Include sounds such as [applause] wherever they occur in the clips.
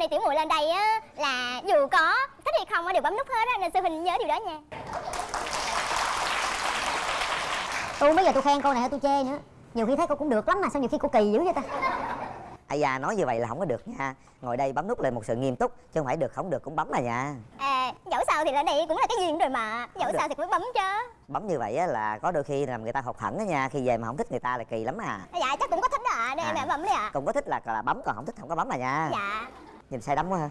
này tiểu muội lên đây á là dù có thích hay không á đều bấm nút hết á nên sư huynh nhớ điều đó nha. Tôi không biết là tôi khen cô này hay tôi chê nữa. Nhiều khi thấy cô cũng được lắm mà sao nhiều khi cô kỳ dữ vậy ta? Ai da nói như vậy là không có được nha. Ngồi đây bấm nút là một sự nghiêm túc chứ không phải được không được cũng bấm mà nha à dẫu sao thì lên đây cũng là cái duyên rồi mà. Dẫu được. sao thì cũng phải bấm chứ. Bấm như vậy á là có đôi khi làm người ta hụt hẫng đó nha khi về mà không thích người ta là kỳ lắm à. Dạ chắc cũng có thích đó ạ nên À. em bấm đi ạ. Còn có thích là là bấm còn không thích không có bấm mà nha dạ nhìn say đắm quá ha.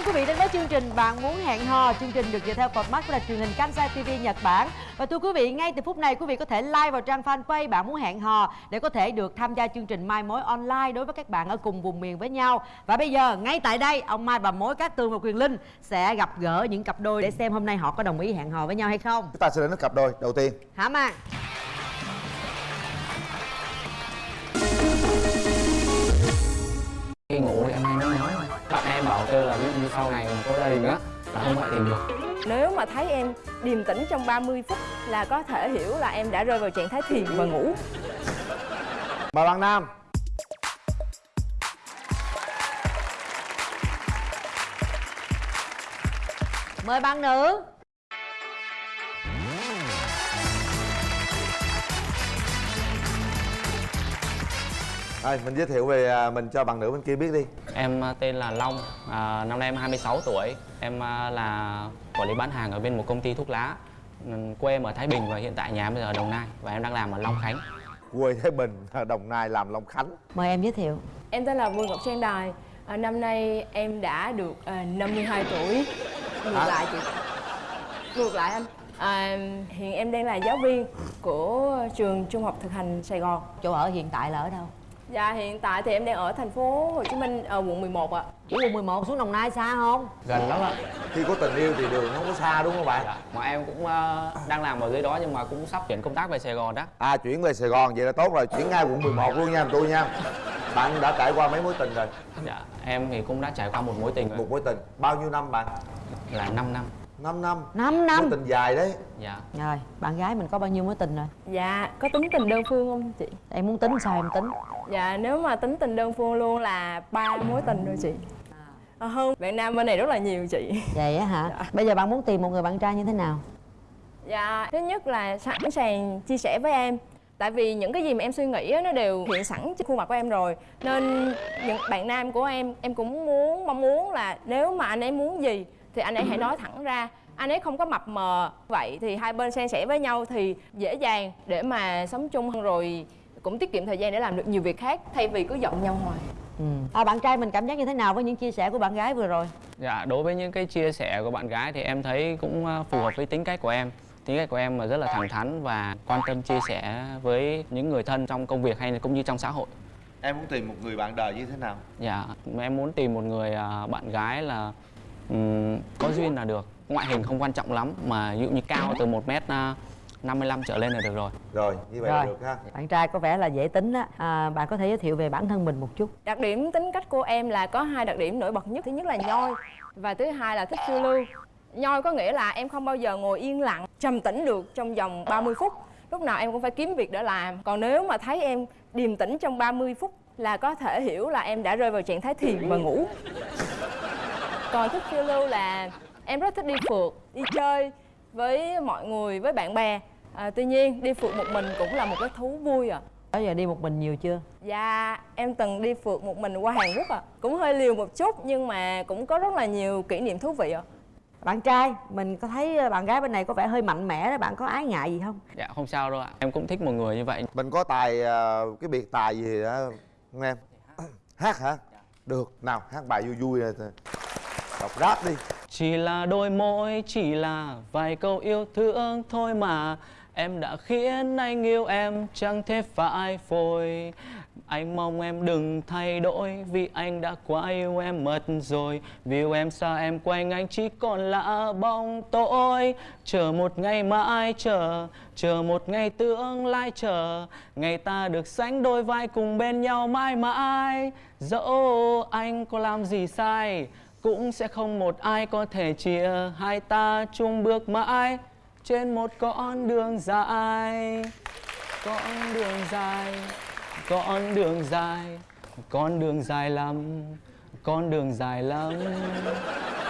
Đón quý vị đến với chương trình Bạn muốn hẹn hò. Chương trình được dựa theo cột mắt của đài truyền hình Kansai TV Nhật Bản. Và thưa quý vị, ngay từ phút này quý vị có thể like vào trang fanpage Bạn muốn hẹn hò để có thể được tham gia chương trình Mai mối online đối với các bạn ở cùng vùng miền với nhau. Và bây giờ ngay tại đây, ông Mai và mối Cát Tường và Quyền Linh sẽ gặp gỡ những cặp đôi để xem hôm nay họ có đồng ý hẹn hò với nhau hay không. Chúng ta sẽ đến với cặp đôi đầu tiên Hả khi ngủ em em bảo kêu là ví dụ như sau này mà có gia đình á là không phải tìm được Nếu mà thấy em điềm tĩnh trong 30 phút là có thể hiểu là em đã rơi vào trạng thái thiền và ngủ. mời bạn nam Mời bạn nữ. Rồi, mình giới thiệu về à, mình cho bạn nữ bên kia biết đi em à, tên là Long à, năm nay em 26 tuổi em à, là quản lý bán hàng ở bên một công ty thuốc lá Ừ, quê em ở Thái Bình và hiện tại nhà em bây giờ ở Đồng Nai và em đang làm ở Long Khánh quê Thái Bình [laughs] Đồng Nai làm Long Khánh Mời em giới thiệu. Em tên là Bùi Ngọc Trang Đài. À, năm nay em đã được à, 52 tuổi. Ngược Hả? lại chị. Ngược lại anh. À, hiện em đang là giáo viên của trường Trung học thực hành Sài Gòn. Chỗ ở hiện tại là ở đâu? Và hiện tại thì em đang ở thành phố Hồ Chí Minh ở quận 11 ạ. Ủa quận 11 xuống Đồng Nai xa không? gần lắm ạ. Khi có tình yêu thì đường không có xa đúng không bạn? Dạ. mà em cũng à, đang làm ở dưới đó nhưng mà cũng sắp chuyển công tác về Sài Gòn đó. À chuyển về Sài Gòn vậy là tốt rồi. Chuyển ngay quận 11 luôn nha tôi nha. Bạn đã trải qua mấy mối tình rồi? Dạ. em thì cũng đã trải qua một mối tình một mối tình. Bao nhiêu năm bạn? Là 5 năm 5 năm 5 năm. mối tình dài đấy dạ Rồi, bạn gái mình có bao nhiêu mối tình rồi? Dạ, có tính tình đơn phương không chị? Em muốn tính sao em tính? Dạ, nếu mà tính tình đơn phương luôn là ba mối tình rồi chị. À, hơn bạn nam bên này rất là nhiều chị. Vậy á hả? Dạ. Bây giờ bạn muốn tìm một người bạn trai như thế nào? Dạ, thứ nhất là sẵn sàng chia sẻ với em Tại vì những cái gì mà em suy nghĩ á, nó đều hiện sẵn trên khuôn mặt của em rồi Nên những bạn nam của em, em cũng muốn, mong muốn là nếu mà anh ấy muốn gì Thì anh ấy hãy nói thẳng ra Anh ấy không có mập mờ Vậy thì hai bên san sẻ với nhau thì dễ dàng để mà sống chung hơn rồi Cũng tiết kiệm thời gian để làm được nhiều việc khác Thay vì cứ giận nhau hoài Ừ. À, bạn trai mình cảm giác như thế nào với những chia sẻ của bạn gái vừa rồi? Dạ, đối với những cái chia sẻ của bạn gái thì em thấy cũng ờ, phù hợp với tính cách của em. Tính cách của em là rất là thẳng thắn và quan tâm chia sẻ với những người thân trong công việc hay là cũng như trong xã hội. em muốn tìm một người bạn đời như thế nào Dạ, em muốn tìm một người ờ, bạn gái là ừm, có duyên là được. Ngoại hình không quan trọng lắm mà ví dụ như cao từ 1 mét ờ, 55 trở lên là được rồi. rồi như vậy Rồi. là được ha Bạn trai có vẻ là dễ tính á. À, bạn có thể giới thiệu về bản thân mình một chút. Đặc điểm tính cách của em là có hai đặc điểm nổi bật nhất Thứ nhất là nhoi Và thứ hai là thích phiêu lưu Nhoi có nghĩa là em không bao giờ ngồi yên lặng Trầm tĩnh được trong vòng 30 phút Lúc nào em cũng phải kiếm việc để làm Còn nếu mà thấy em điềm tĩnh trong 30 phút Là có thể hiểu là em đã rơi vào trạng thái thiền và ngủ Còn thích phiêu lưu là em rất thích đi phượt, đi chơi với mọi người, với bạn bè à, Tuy nhiên đi phượt một mình cũng là một cái thú vui à Đó giờ đi một mình nhiều chưa? Dạ, em từng đi phượt một mình qua Hàn Quốc ạ. Cũng hơi liều một chút nhưng mà cũng có rất là nhiều kỷ niệm thú vị ạ. Bạn trai, mình có thấy bạn gái bên này có vẻ hơi mạnh mẽ đó, bạn có ái ngại gì không? Dạ, không sao đâu ạ. Em cũng thích một người như vậy. mình có tài à, cái biệt tài gì đó không em [clears throat] hát hả được nào hát bài vui vui này đọc rap đi. Chỉ là đôi môi, chỉ là vài câu yêu thương thôi mà. Em đã khiến anh yêu em chẳng thể phải phôi. Anh mong em đừng thay đổi Vì anh đã quá yêu em mất rồi. Vì yêu em xa em quanh anh chỉ còn là bóng tối. Chờ một ngày mãi chờ Chờ một ngày tương lai chờ. Ngày ta được sánh đôi vai cùng bên nhau mãi mãi. Dẫu anh có làm gì sai cũng sẽ không một ai có thể chia Hai ta chung bước mãi. Trên một con đường dài, Con đường dài, Con đường dài, Con đường dài lắm, Con đường dài lắm.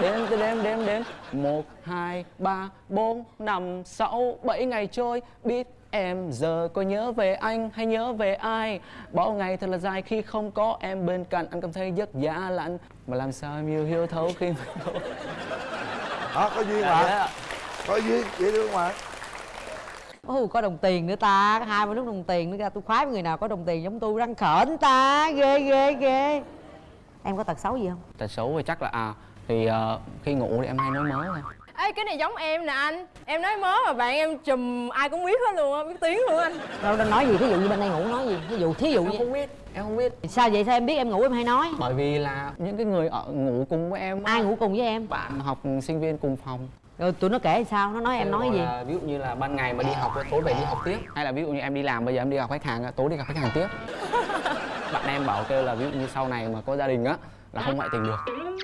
Đếm đếm đếm đếm. Một, hai, ba, bốn, năm, sáu, bảy ngày trôi. Biết em giờ có nhớ về anh hay nhớ về ai? Bao ngày thật là dài khi không có em bên cạnh. Anh cảm thấy giấc giá lạnh mà làm sao em yêu hiếu thấu khi mà đó [laughs] có duyên Dạ, mà dạ. có duyên dễ thương mà Ồ, có đồng tiền nữa ta, hai mươi nút đồng tiền nữa ra tôi khoái với người nào có đồng tiền giống tôi răng khởn ta, ghê ghê ghê. Em có tật xấu gì không? Tật xấu thì chắc là à Thì ờ, khi ngủ thì em hay nói mớ thôi Ê cái này giống em nè anh Em nói mớ mà bạn em chùm ai cũng biết hết luôn á Biết tiếng luôn anh Đâu đang nói gì, thí dụ như bên đây ngủ nói gì, thí dụ thí dụ Em như không biết, em không biết. Sao vậy? Sao em biết em ngủ em hay nói? Bởi vì là những cái người ở ngủ cùng với em Ai ngủ cùng với em? Bạn học sinh viên cùng phòng. Rồi tụi nó kể sao, nó nói em nói gì? ví dụ như là ban ngày mà đi học tối về đi học tiếp. Hay là ví dụ như em đi làm bây giờ em đi gặp khách hàng tối đi gặp khách hàng tiếp. [laughs] Bạn em bảo kêu là ví dụ như sau này mà có gia đình á là không ngoại tình được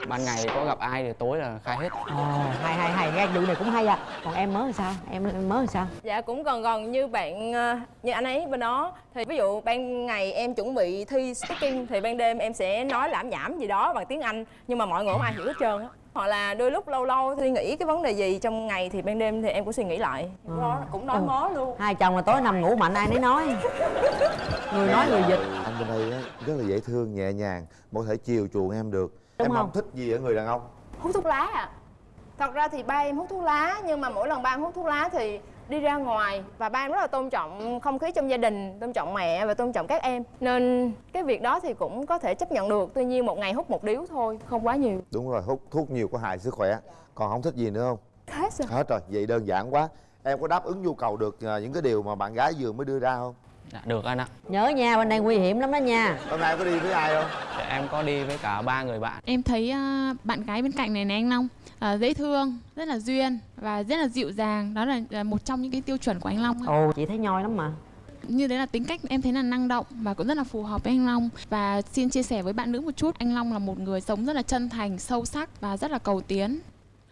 ban ngày có gặp ai thì tối là khai hết Ồ, hay hay hay, cái vụ này cũng hay à. Còn em mới làm sao? Em em mới làm sao? Dạ cũng gần gần như bạn ờ, như anh ấy bên đó thì ví dụ ban ngày em chuẩn bị thi speaking thì ban đêm em sẽ nói lảm nhảm gì đó bằng tiếng Anh nhưng mà mọi người không ai hiểu hết trơn á hoặc là đôi lúc lâu lâu suy nghĩ cái vấn đề gì trong ngày thì ban đêm thì em cũng suy nghĩ lại đó cũng nói Ừ. mớ luôn Hai chồng là tối nằm ngủ mạnh ai nấy nói. Người nói người dịch. anh bên đây á, rất là dễ thương nhẹ nhàng có thể chiều chuộng em được Đúng em không? không thích gì ở người đàn ông hút thuốc lá à thật ra thì ba em hút thuốc lá nhưng mà mỗi lần ba em hút thuốc lá thì đi ra ngoài và ba em rất là tôn trọng không khí trong gia đình tôn trọng mẹ và tôn trọng các em. Nên cái việc đó thì cũng có thể chấp nhận được tuy nhiên một ngày hút một điếu thôi không quá nhiều. Đúng rồi hút thuốc nhiều có hại sức khỏe. Còn không thích gì nữa không? Hết rồi. Hết rồi vậy đơn giản quá. Em có đáp ứng nhu cầu được à, những cái điều mà bạn gái vừa mới đưa ra không? Dạ, được anh ạ. Nhớ nha, bên đây nguy hiểm lắm đó nha. hôm nay có đi với ai không? Dạ, em có đi với cả ba người bạn. Em thấy à, bạn gái bên cạnh này này anh Long à, dễ thương, rất là duyên và rất là dịu dàng. Đó là à, một trong những cái tiêu chuẩn của anh Long. ạ. Ồ, chị thấy nhoi lắm mà. Như đấy là tính cách em thấy là năng động và cũng rất là phù hợp với anh Long. Và xin chia sẻ với bạn nữ một chút, anh Long là một người sống rất là chân thành, sâu sắc và rất là cầu tiến.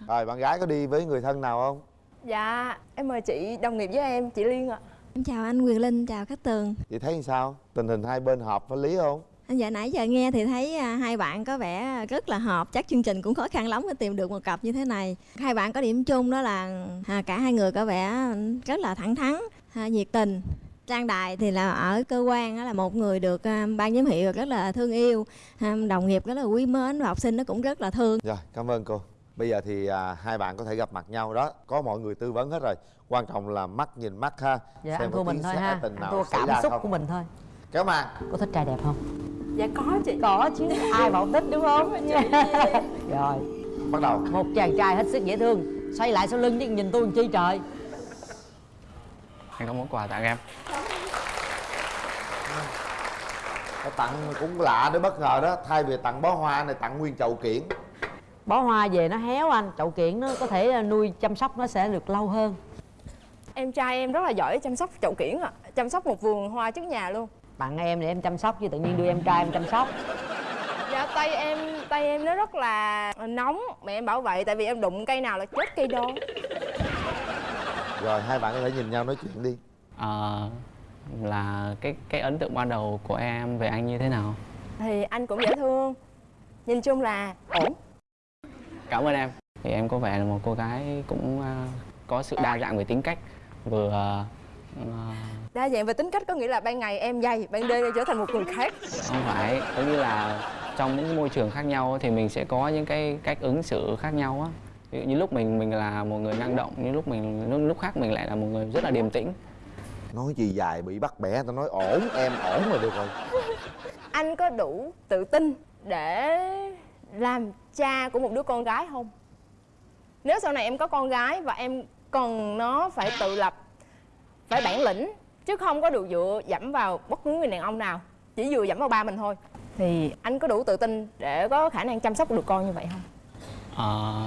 rồi bạn gái có đi với người thân nào không dạ em mời chị đồng nghiệp với em chị liên ạ Em chào anh Quyền Linh, chào Cát Tường chị thấy sao tình hình hai bên hợp với lý không dạ nãy giờ nghe thì thấy à, hai bạn có vẻ rất là hợp. Chắc chương trình cũng khó khăn lắm để tìm được một cặp như thế này. Hai bạn có điểm chung đó là à, cả hai người có vẻ rất là thẳng thắn, à, nhiệt tình. Trang Đài thì là ở cơ quan đó là một người được ban giám hiệu rất là thương yêu Đồng nghiệp rất là quý mến và học sinh nó cũng rất là thương. Rồi cảm ơn cô. Bây giờ thì à, hai bạn có thể gặp mặt nhau đó. Có mọi người tư vấn hết rồi. Quan trọng là mắt nhìn mắt ha. Dạ, Xem có tiếng thôi ha. tình nào thua xảy cảm ra xúc không? của mình thôi. Kéo màn. Có thích trai đẹp không? dạ có chị. Có chứ, ai bảo thích đúng không? [laughs] Rồi, bắt đầu. Một chàng trai hết sức dễ thương Xoay lại sau lưng chứ nhìn tôi làm chi trời. Anh có món quà tặng em. Có tặng cũng lạ đấy bất ngờ đó. Thay vì tặng bó hoa này tặng nguyên chậu kiển. Bó hoa về nó héo anh Chậu kiện nó có thể nuôi chăm sóc nó sẽ được lâu hơn. Em trai em rất là giỏi chăm sóc chậu kiển ạ. Chăm sóc một vườn hoa trước nhà luôn Tặng em để em chăm sóc chứ tự nhiên đưa em trai em chăm sóc. Dạ tay em tay em nó rất là nóng. Mẹ em bảo vậy tại vì em đụng cây nào là chết cây đó. Rồi hai bạn có thể nhìn nhau nói chuyện đi. Ờ, là cái cái ấn tượng ban đầu của em về anh như thế nào? Thì anh cũng dễ thương. Nhìn chung là ổn. Cảm ơn em. Thì em có vẻ là một cô gái cũng à, có sự đa dạng về tính cách. Vừa à, đa dạng về tính cách có nghĩa là ban ngày em dày ban đêm em trở thành một người khác. Không phải giống như là trong những cái môi trường khác nhau thì mình sẽ có những cái cách ứng xử khác nhau á. Ví dụ như lúc mình mình là một người năng động như lúc mình lúc, lúc khác mình lại là một người rất là điềm tĩnh. Nói gì dài bị bắt bẻ tao nói ổn em ổn rồi được rồi. [laughs] Anh có đủ tự tin để làm cha của một đứa con gái không? Nếu sau này em có con gái và em cần nó phải tự lập phải bản lĩnh chứ không có được dựa dẫm vào bất cứ người đàn ông nào chỉ vừa dẫm vào ba mình thôi. Thì anh có đủ tự tin để có khả năng chăm sóc được con như vậy không? Ờ,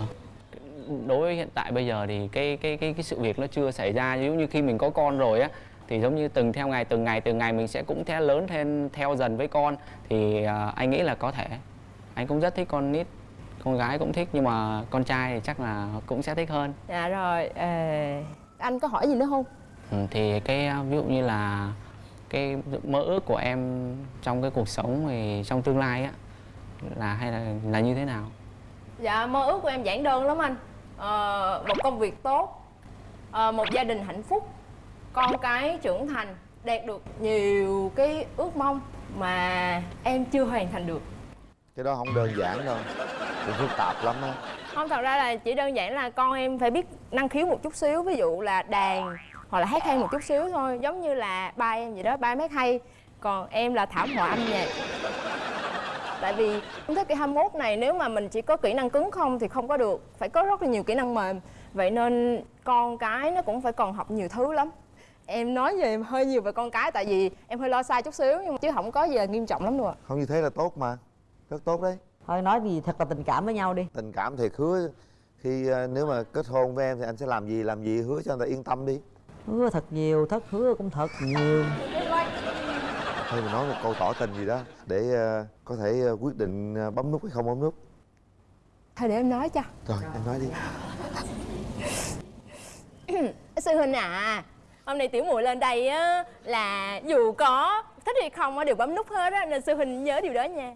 đối với hiện tại bây giờ thì cái cái cái cái sự việc nó chưa xảy ra. Giống như khi mình có con rồi á thì giống như từng theo ngày từng ngày từng ngày mình sẽ cũng theo lớn thêm theo dần với con. Thì à, anh nghĩ là có thể. Anh cũng rất thích con nít con gái cũng thích nhưng mà con trai thì chắc là cũng sẽ thích hơn. Dạ rồi ờ, anh có hỏi gì nữa không thì cái ví dụ như là cái mơ ước của em trong cái cuộc sống thì trong tương lai á là hay là là như thế nào? Dạ mơ ước của em giản đơn lắm anh. Ờ, một công việc tốt ờ, một gia đình hạnh phúc con cái trưởng thành đạt được nhiều cái ước mong mà em chưa hoàn thành được. Cái đó không đơn giản đâu cũng phức tạp lắm á. Không thật ra là chỉ đơn giản là con em phải biết năng khiếu một chút xíu. Ví dụ là đàn hoặc là hát hay một chút xíu thôi giống như là ba em vậy đó ba em hát hay. Còn em là thảm họa âm nhạc. Tại vì trong thế kỷ 21 này nếu mà mình chỉ có kỹ năng cứng không thì không có được. Phải có rất là nhiều kỹ năng mềm. Vậy nên con cái nó cũng phải còn học nhiều thứ lắm. Em nói về hơi nhiều về con cái tại vì em hơi lo xa chút xíu nhưng mà chứ không có gì là nghiêm trọng lắm đâu ạ. Không như thế là tốt mà. Rất tốt đấy. Thôi nói gì thật là tình cảm với nhau đi. Tình cảm thì hứa. Khi ờ, nếu mà kết hôn với em thì anh sẽ làm gì làm gì hứa cho người ta yên tâm đi hứa thật nhiều thất hứa cũng thật nhiều. Thôi mình nói một câu tỏ tình gì đó để ờ, có thể ờ, quyết định ờ, bấm nút hay không bấm nút. Thôi để em nói cho. Rồi em nói đi. [clears throat] Sư huynh à hôm nay tiểu muội lên đây á là dù có thích hay không á đều bấm nút hết á nên sư huynh nhớ điều đó nha.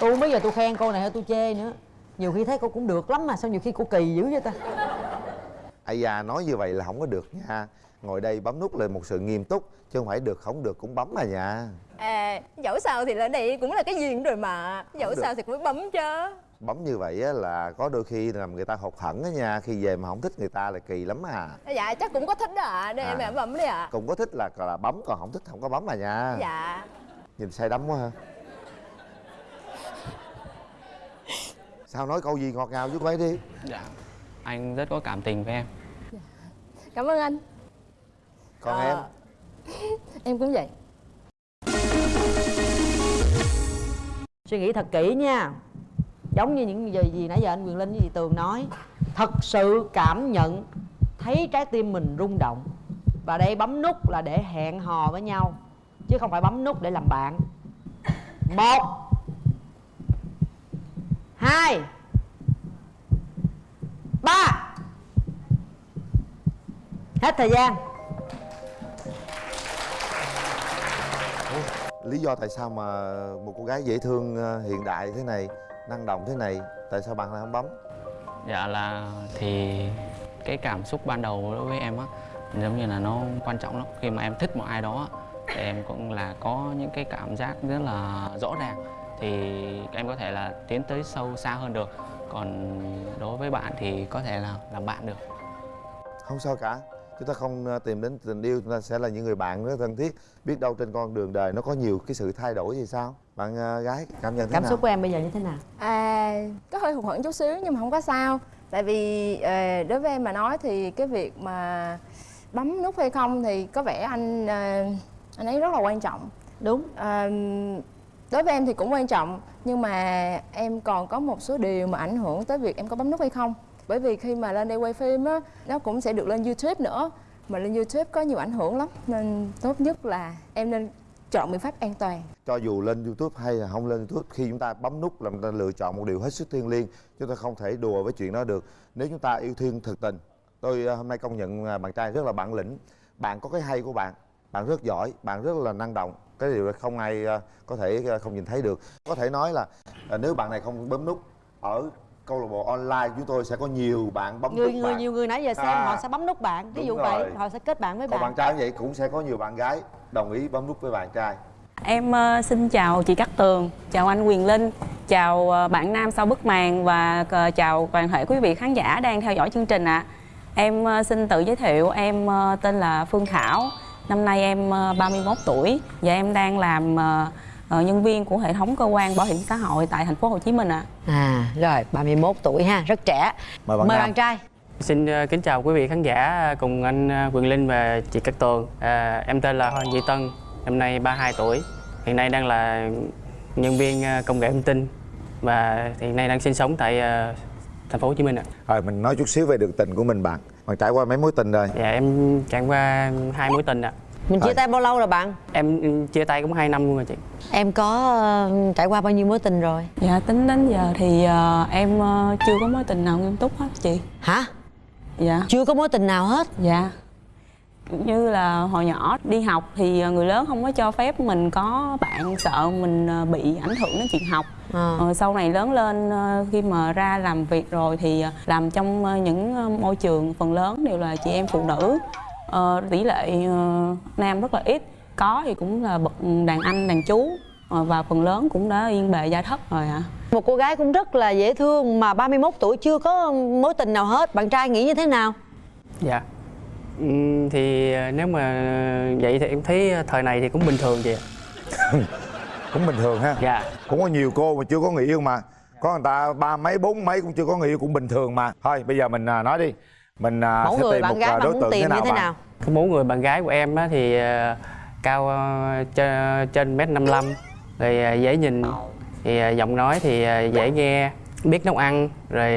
Tôi không biết giờ tôi khen cô này hay tôi chê nữa nhiều khi thấy cô cũng được lắm mà sao nhiều khi cô kỳ dữ vậy ta? Ai da nói như vậy là không có được nha. Ngồi đây bấm nút là một sự nghiêm túc chứ không phải được không được cũng bấm mà nha. À dẫu sao thì lên đây cũng là cái duyên rồi mà. Dẫu được. sao thì cũng phải bấm chứ. Bấm như vậy á là có đôi khi làm người ta hụt hẫng á nha khi về mà không thích người ta là kỳ lắm à. Dạ chắc cũng có thích đó ạ à. để em À. em bấm đi ạ. Cũng có thích là là bấm còn không thích không có bấm mà nha. Dạ. Nhìn say đắm quá ha sao nói câu gì ngọt ngào với cô ấy đi. Dạ. Anh rất có cảm tình với em. Cảm ơn anh. Còn Ờ, em? [laughs] Em cũng vậy. Suy nghĩ thật kỹ nha. Giống như những gì, gì nãy giờ anh quyền linh với chị tường nói thật sự cảm nhận thấy trái tim mình rung động. Và đây bấm nút là để hẹn hò với nhau chứ không phải bấm nút để làm bạn. Một hai. Ba. Hết thời gian. Lý do tại sao mà một cô gái dễ thương ờ, hiện đại thế này năng động thế này tại sao bạn lại không bấm? Dạ là thì cái cảm xúc ban đầu đối với em á giống như là nó quan trọng lắm. Khi mà em thích một ai đó thì em cũng là có những cái cảm giác rất là rõ ràng thì em có thể là tiến tới sâu xa hơn được. Còn đối với bạn thì có thể là làm bạn được. Không sao cả. Chúng ta không ờ, tìm đến tình yêu chúng ta sẽ là những người bạn rất thân thiết biết đâu trên con đường đời nó có nhiều cái sự thay đổi thì sao? Bạn ờ, gái cảm nhận thế cảm nào? xúc của em bây giờ như thế nào? À, có hơi hụt hẫng chút xíu nhưng mà không có sao. Tại vì ờ, đối với em mà nói thì cái việc mà bấm nút hay không thì có vẻ anh anh ấy rất là quan trọng. Đúng. Ờ, đối với em thì cũng quan trọng, nhưng mà em còn có một số điều mà ảnh hưởng tới việc em có bấm nút hay không. Bởi vì khi mà lên đây quay phim á, nó cũng sẽ được lên youtube nữa. Mà lên youtube có nhiều ảnh hưởng lắm, nên tốt nhất là em nên chọn biện pháp an toàn. Cho dù lên youtube hay là không lên youtube, khi chúng ta bấm nút là chúng ta lựa chọn một điều hết sức thiêng liêng. Chúng ta không thể đùa với chuyện đó được. Nếu chúng ta yêu thương thực tình, tôi ờ, hôm nay công nhận à, bạn trai rất là bản lĩnh. Bạn có cái hay của bạn bạn rất giỏi bạn rất là năng động cái điều không ai ờ, có thể ờ, không nhìn thấy được có thể nói là ờ, nếu bạn này không bấm nút ở câu lạc bộ online chúng tôi sẽ có nhiều bạn bấm người nút người bạn. nhiều người nãy giờ xem À. họ sẽ bấm nút bạn ví dụ rồi. vậy họ sẽ kết bạn với còn bạn bạn trai vậy cũng sẽ có nhiều bạn gái đồng ý bấm nút với bạn trai Em ờ, xin chào chị Cát Tường, chào anh Quyền Linh, chào ờ, bạn Nam sau bức màn và ờ, chào toàn thể quý vị khán giả đang theo dõi chương trình ạ. Em ờ, xin tự giới thiệu, em tên là Phương Thảo, năm nay em ờ, 31 tuổi và em đang làm ờ, ờ, nhân viên của hệ thống cơ quan bảo hiểm xã hội tại thành phố Hồ Chí Minh ạ. à rồi 31 tuổi ha rất trẻ mời bạn mời bạn trai Xin ờ, kính chào quý vị khán giả cùng anh ờ, Quyền Linh và chị Cát Tường. À, em tên là Hoàng Duy Tân, năm nay 32 tuổi. Hiện nay đang là nhân viên ờ, công nghệ thông tin và hiện nay đang sinh sống tại ờ, thành phố Hồ Chí Minh ạ. rồi mình nói chút xíu về đường tình của mình bạn bạn trải qua mấy mối tình rồi Dạ em trải qua hai mối tình ạ. Mình chia tay bao lâu rồi bạn? Em chia tay cũng 2 năm luôn rồi chị. Em có ờ, trải qua bao nhiêu mối tình rồi? Dạ tính đến giờ thì ờ, em ờ, chưa có mối tình nào nghiêm túc hết chị Hả? Dạ Chưa có mối tình nào hết Dạ như là hồi nhỏ đi học thì người lớn không có cho phép mình có bạn sợ mình bị ảnh hưởng đến chuyện học Ờ. Ờ, sau này lớn lên ờ, khi mà ra làm việc rồi thì làm trong những môi trường phần lớn đều là chị em phụ nữ Ờ, tỷ lệ nam rất là ít có thì cũng là bậc đàn anh đàn chú và phần lớn cũng đã yên bề gia thất rồi ạ Một cô gái cũng rất là dễ thương mà 31 tuổi chưa có mối tình nào hết Bạn trai nghĩ như thế nào? Dạ. Ừm, thì nếu mà vậy thì em thấy thời này thì cũng bình thường chị ạ. [laughs] cũng bình thường ha. Dạ. cũng có nhiều cô mà chưa có người yêu mà. Có người ta ba mấy bốn mấy cũng chưa có người yêu cũng bình thường mà. Thôi bây giờ mình à, nói đi. Mình à, Mẫu sẽ người tìm bạn một gái à, bạn đối tượng tìm thế nào như thế nào? Cái mẫu người bạn gái của em á thì cao trên mét 55 rồi ờ, dễ nhìn. Thì giọng nói thì dễ nghe biết nấu ăn rồi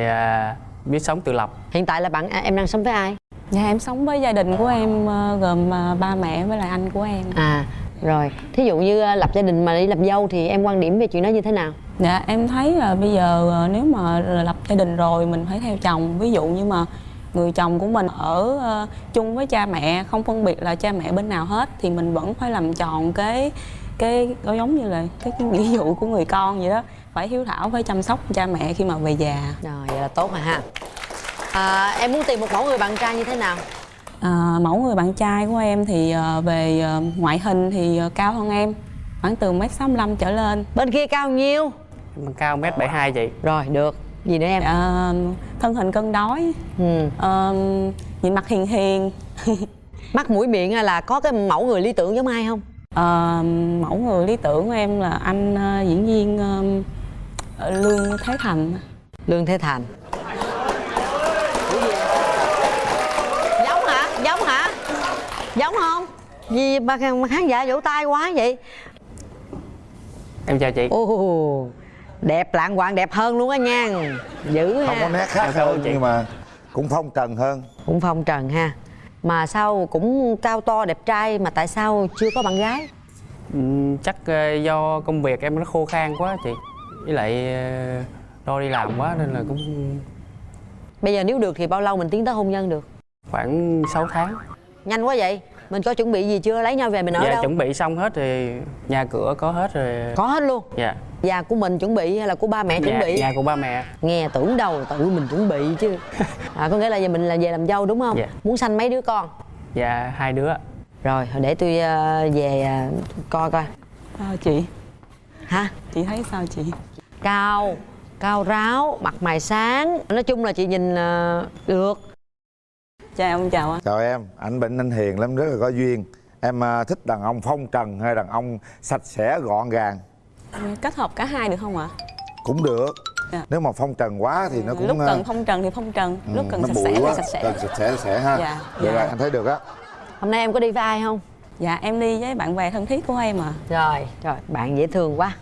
biết sống tự lập. Hiện tại là bạn em đang sống với ai? Dạ em sống với gia đình của em gồm ba mẹ với lại anh của em. À rồi, thí dụ như à, lập gia đình mà đi làm dâu thì em quan điểm về chuyện đó như thế nào? Dạ em thấy là bây giờ ờ, nếu mà lập gia đình rồi mình phải theo chồng Ví dụ như mà người chồng của mình ở ờ, chung với cha mẹ không phân biệt là cha mẹ bên nào hết thì mình vẫn phải làm tròn cái cái có giống như là cái, cái nghĩa vụ của người con vậy đó phải hiếu thảo phải chăm sóc cha mẹ khi mà về già Rồi, vậy là tốt rồi ha à, Em muốn tìm một mẫu người bạn trai như thế nào? À, mẫu người bạn trai của em thì ờ, về ờ, ngoại hình thì ờ, cao hơn em khoảng từ mét sáu trở lên Bên kia cao nhiêu? Em cao mét 72 chị Rồi, được Gì nữa em? à, thân hình cân đối Ừ. Ờ, nhìn mặt hiền hiền [laughs] Mắt mũi miệng là có cái mẫu người lý tưởng giống ai không? Ờ, mẫu người lý tưởng của em là anh diễn viên ờ, Lương Thế Thành Lương Thế Thành Giống hả? Giống hả? Giống không? Gì mà, khán giả vỗ tay quá vậy? Em chào chị Ồ, đẹp lạng quạng đẹp hơn luôn á nha Dữ không ha có nét khác hơn chị. nhưng mà cũng phong trần hơn Cũng phong trần ha Mà sao cũng cao to đẹp trai mà tại sao chưa có bạn gái? Ừm, chắc ờ, do công việc em nó khô khan quá chị với lại ờ, lo đi làm quá nên là cũng Bây giờ nếu được thì bao lâu mình tiến tới hôn nhân được? khoảng 6 tháng Nhanh quá vậy Mình có chuẩn bị gì chưa? Lấy nhau về mình ở dạ đâu? chuẩn bị xong hết thì nhà cửa có hết rồi Có hết luôn dạ Nhà của mình chuẩn bị hay là của ba mẹ chuẩn nhà, bị? nhà của ba mẹ Nghe tưởng đâu tự mình chuẩn bị chứ [laughs] à, Có nghĩa là giờ mình là về làm dâu đúng không? Dạ. Muốn sanh mấy đứa con? dạ hai đứa Rồi để tôi ờ, về ờ, coi coi Sao chị? Hả? Chị thấy sao chị? Cao Cao ráo, mặt mày sáng Nói chung là chị nhìn ờ, được Chào ông chào anh chào em anh bệnh anh hiền lắm rất là có duyên em à, thích đàn ông phong trần hay đàn ông sạch sẽ gọn gàng Kết hợp cả hai được không ạ? cũng được Dạ. nếu mà phong trần quá thì nó cũng lúc à, cần phong trần thì phong trần ừ, lúc cần sạch sẽ thì quá. sạch sẽ cần sạch sẽ sạch sẽ ha Dạ, được dạ. rồi anh thấy được á Hôm nay em có đi với ai không? dạ em đi với bạn bè thân thiết của em à Rồi, rồi bạn dễ thương quá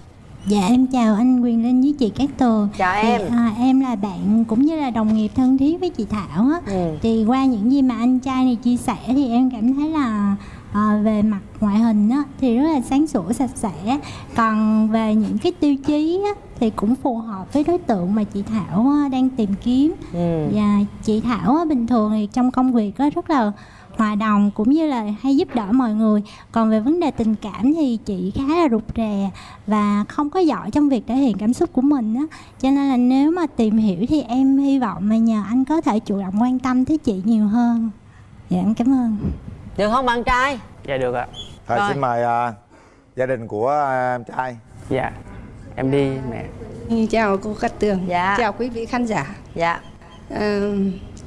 Dạ em chào anh Quyền Linh với chị Cát Tường Chào Thì, em. à, Em là bạn cũng như là đồng nghiệp thân thiết với chị Thảo á Ừ. Thì qua những gì mà anh trai này chia sẻ thì em cảm thấy là à, về mặt ngoại hình á, thì rất là sáng sủa sạch sẽ Còn về những cái tiêu chí á, thì cũng phù hợp với đối tượng mà chị Thảo á, đang tìm kiếm ừ. và chị Thảo á, bình thường thì trong công việc á, rất là hòa đồng cũng như là hay giúp đỡ mọi người còn về vấn đề tình cảm thì chị khá là rụt rè và không có giỏi trong việc thể hiện cảm xúc của mình á cho nên là nếu mà tìm hiểu thì em hy vọng là nhờ anh có thể chủ động quan tâm tới chị nhiều hơn dạ em cảm ơn Được không bạn trai? dạ được ạ thôi Rồi. xin mời à, gia đình của à, em trai dạ em đi mẹ Chào cô Cát Tường. Dạ. Chào quý vị khán giả. Dạ À,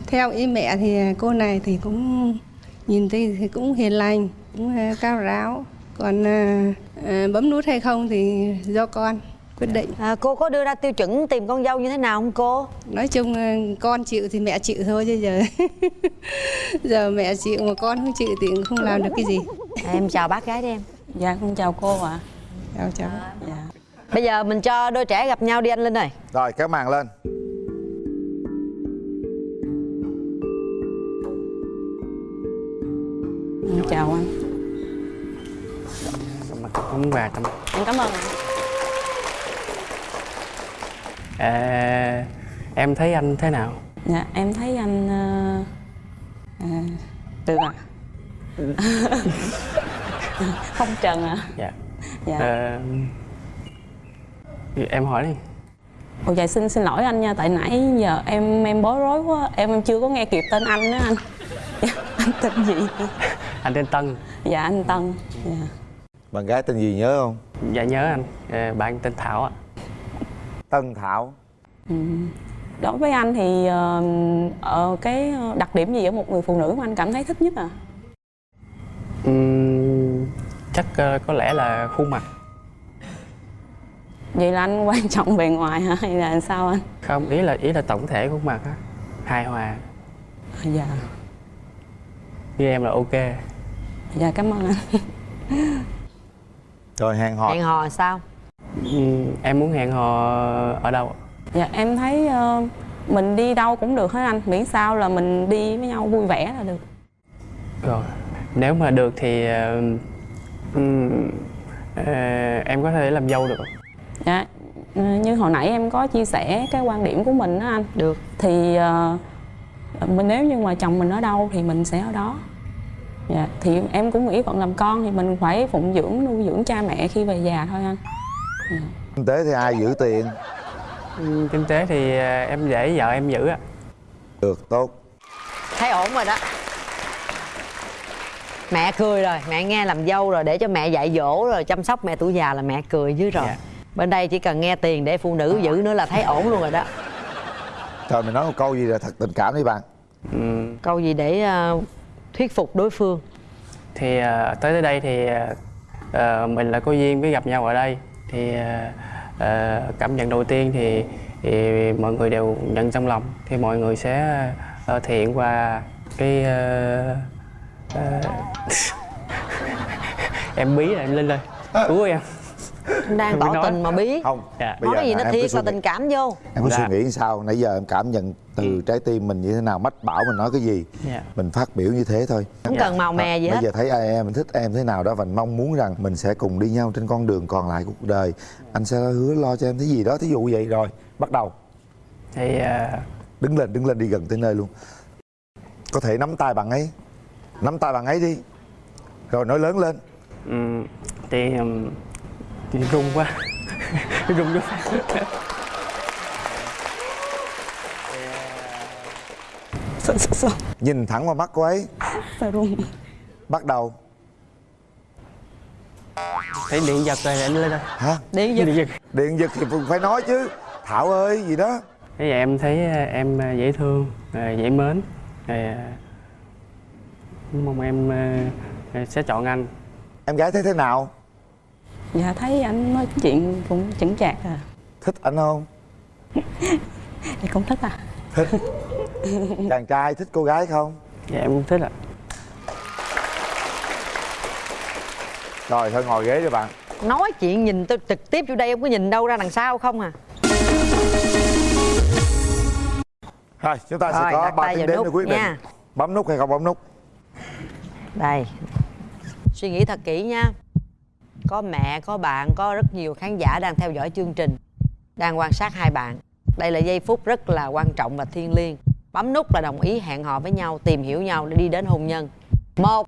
theo ý mẹ thì cô này thì cũng nhìn thấy thì cũng hiền lành, cũng à, cao ráo. Còn à, à, bấm nút hay không thì do con. quyết định. À, cô có đưa ra tiêu chuẩn tìm con dâu như thế nào không cô? Nói chung là con chịu thì mẹ chịu thôi chứ giờ [laughs] giờ mẹ chịu mà con không chịu thì cũng không làm được cái gì. Em chào bác gái đi em. Dạ con chào cô ạ. Chào cháu. Dạ. Bây giờ mình cho đôi trẻ gặp nhau đi anh linh ơi. Rồi kéo màn lên chào anh. Món quà tâm em cảm ơn. À, em thấy anh thế nào? Dạ em thấy anh ờ, à, được ạ. [laughs] Không trần ạ. Dạ. Dạ. Ờ, em hỏi đi. Ồ dạ xin xin lỗi anh nha tại nãy giờ em em bối rối quá em em chưa có nghe kịp tên anh nữa anh. [laughs] Anh tên gì anh tên Tân. Dạ anh Tân. Dạ. bạn gái tên gì nhớ không? Dạ nhớ anh. Ờ, bạn tên Thảo ạ. Tân Thảo. Ừ. đối với anh thì ờ, ờ, cái đặc điểm gì ở một người phụ nữ mà anh cảm thấy thích nhất à? Ừm, chắc ờ, có lẽ là khuôn mặt. Vậy là anh quan trọng bề ngoài hả? Hay là sao anh? Không ý là ý là tổng thể khuôn mặt á. Hài hòa. Dạ. Như em là ok dạ cảm ơn anh rồi hẹn hò. Hẹn hò sao? Ừm, em muốn hẹn hò ở đâu dạ em thấy ờ, mình đi đâu cũng được hết anh. Miễn sao là mình đi với nhau vui vẻ là được. Rồi nếu mà được thì ờ, ừm, ờ, em có thể làm dâu được không? Dạ ờ, như hồi nãy em có chia sẻ cái quan điểm của mình đó anh. Được. Thì ờ, mình nếu như mà chồng mình ở đâu thì mình sẽ ở đó dạ thì em cũng nghĩ vẫn làm con thì mình phải phụng dưỡng nuôi dưỡng cha mẹ khi về già thôi anh. Kinh tế thì ai giữ tiền? Ừm, kinh tế thì ờ, em để vợ em giữ ạ. Được tốt. Thấy ổn rồi đó. Mẹ cười rồi mẹ nghe làm dâu rồi để cho mẹ dạy dỗ rồi chăm sóc mẹ tuổi già là mẹ cười dưới rồi. Dạ. bên đây chỉ cần nghe tiền để phụ nữ giữ nữa là thấy ổn luôn rồi đó. Trời mình nói một câu gì là thật tình cảm đi bạn. Ừm, câu gì để ờ, thuyết phục đối phương? Thì ờ, tới tới đây thì ờ, mình là có duyên với gặp nhau ở đây. Thì ờ, cảm nhận đầu tiên thì, thì mọi người đều nhận trong lòng. Thì mọi người sẽ ờ, thể hiện qua cái ờ, ờ, [laughs] em bí là em lên lên. Cứu em đang tỏ tình mà bí. Không dạ. Bây nói giờ gì nó thiệt là tình cảm vô. Em có Dạ. suy nghĩ sao nãy giờ em cảm nhận từ trái tim mình như thế nào mách bảo mình nói cái gì. Dạ. Mình phát biểu như thế thôi. Không cần màu mè gì bây hết. giờ thấy ai em mình thích em thế nào đó và mong muốn rằng mình sẽ cùng đi nhau trên con đường còn lại của cuộc đời. Anh sẽ hứa lo cho em cái gì đó thí dụ vậy rồi bắt đầu. Thì ờ, đứng lên đứng lên đi gần tới nơi luôn. Có thể nắm tay bạn ấy. Nắm tay bạn ấy đi. Rồi nói lớn lên. Ừm, thì ừm, thì run quá. [laughs] Run quá sợ sợ sợ. Nhìn thẳng vào mắt cô ấy. Sợ run bắt đầu. Thấy điện giật rồi anh lên đây. Hả? Điện giật. Điện giật. Điện giật thì phải nói chứ. Thảo ơi gì đó. Thế vậy em thấy ờ, em ờ, dễ thương, ờ, dễ mến. Rồi mong em sẽ chọn anh. Em gái thấy thế nào dạ thấy anh nói chuyện cũng chững chạc à. Thích anh không? [laughs] Thì cũng thích à. Thích. Chàng trai thích cô gái không? Dạ em cũng thích ạ. Rồi thôi ngồi ghế đi bạn. Nói chuyện nhìn tôi trực tiếp vô đây em có nhìn đâu ra đằng sau không à? Rồi chúng ta sẽ Rồi, có đặt ba tiếng vào đếm để nút quyết định nha. bấm nút hay không bấm nút? Đây. Suy nghĩ thật kỹ nha có mẹ có bạn có rất nhiều khán giả đang theo dõi chương trình đang quan sát hai bạn. Đây là giây phút rất là quan trọng và thiêng liêng. Bấm nút là đồng ý hẹn hò với nhau tìm hiểu nhau để đi đến hôn nhân. Một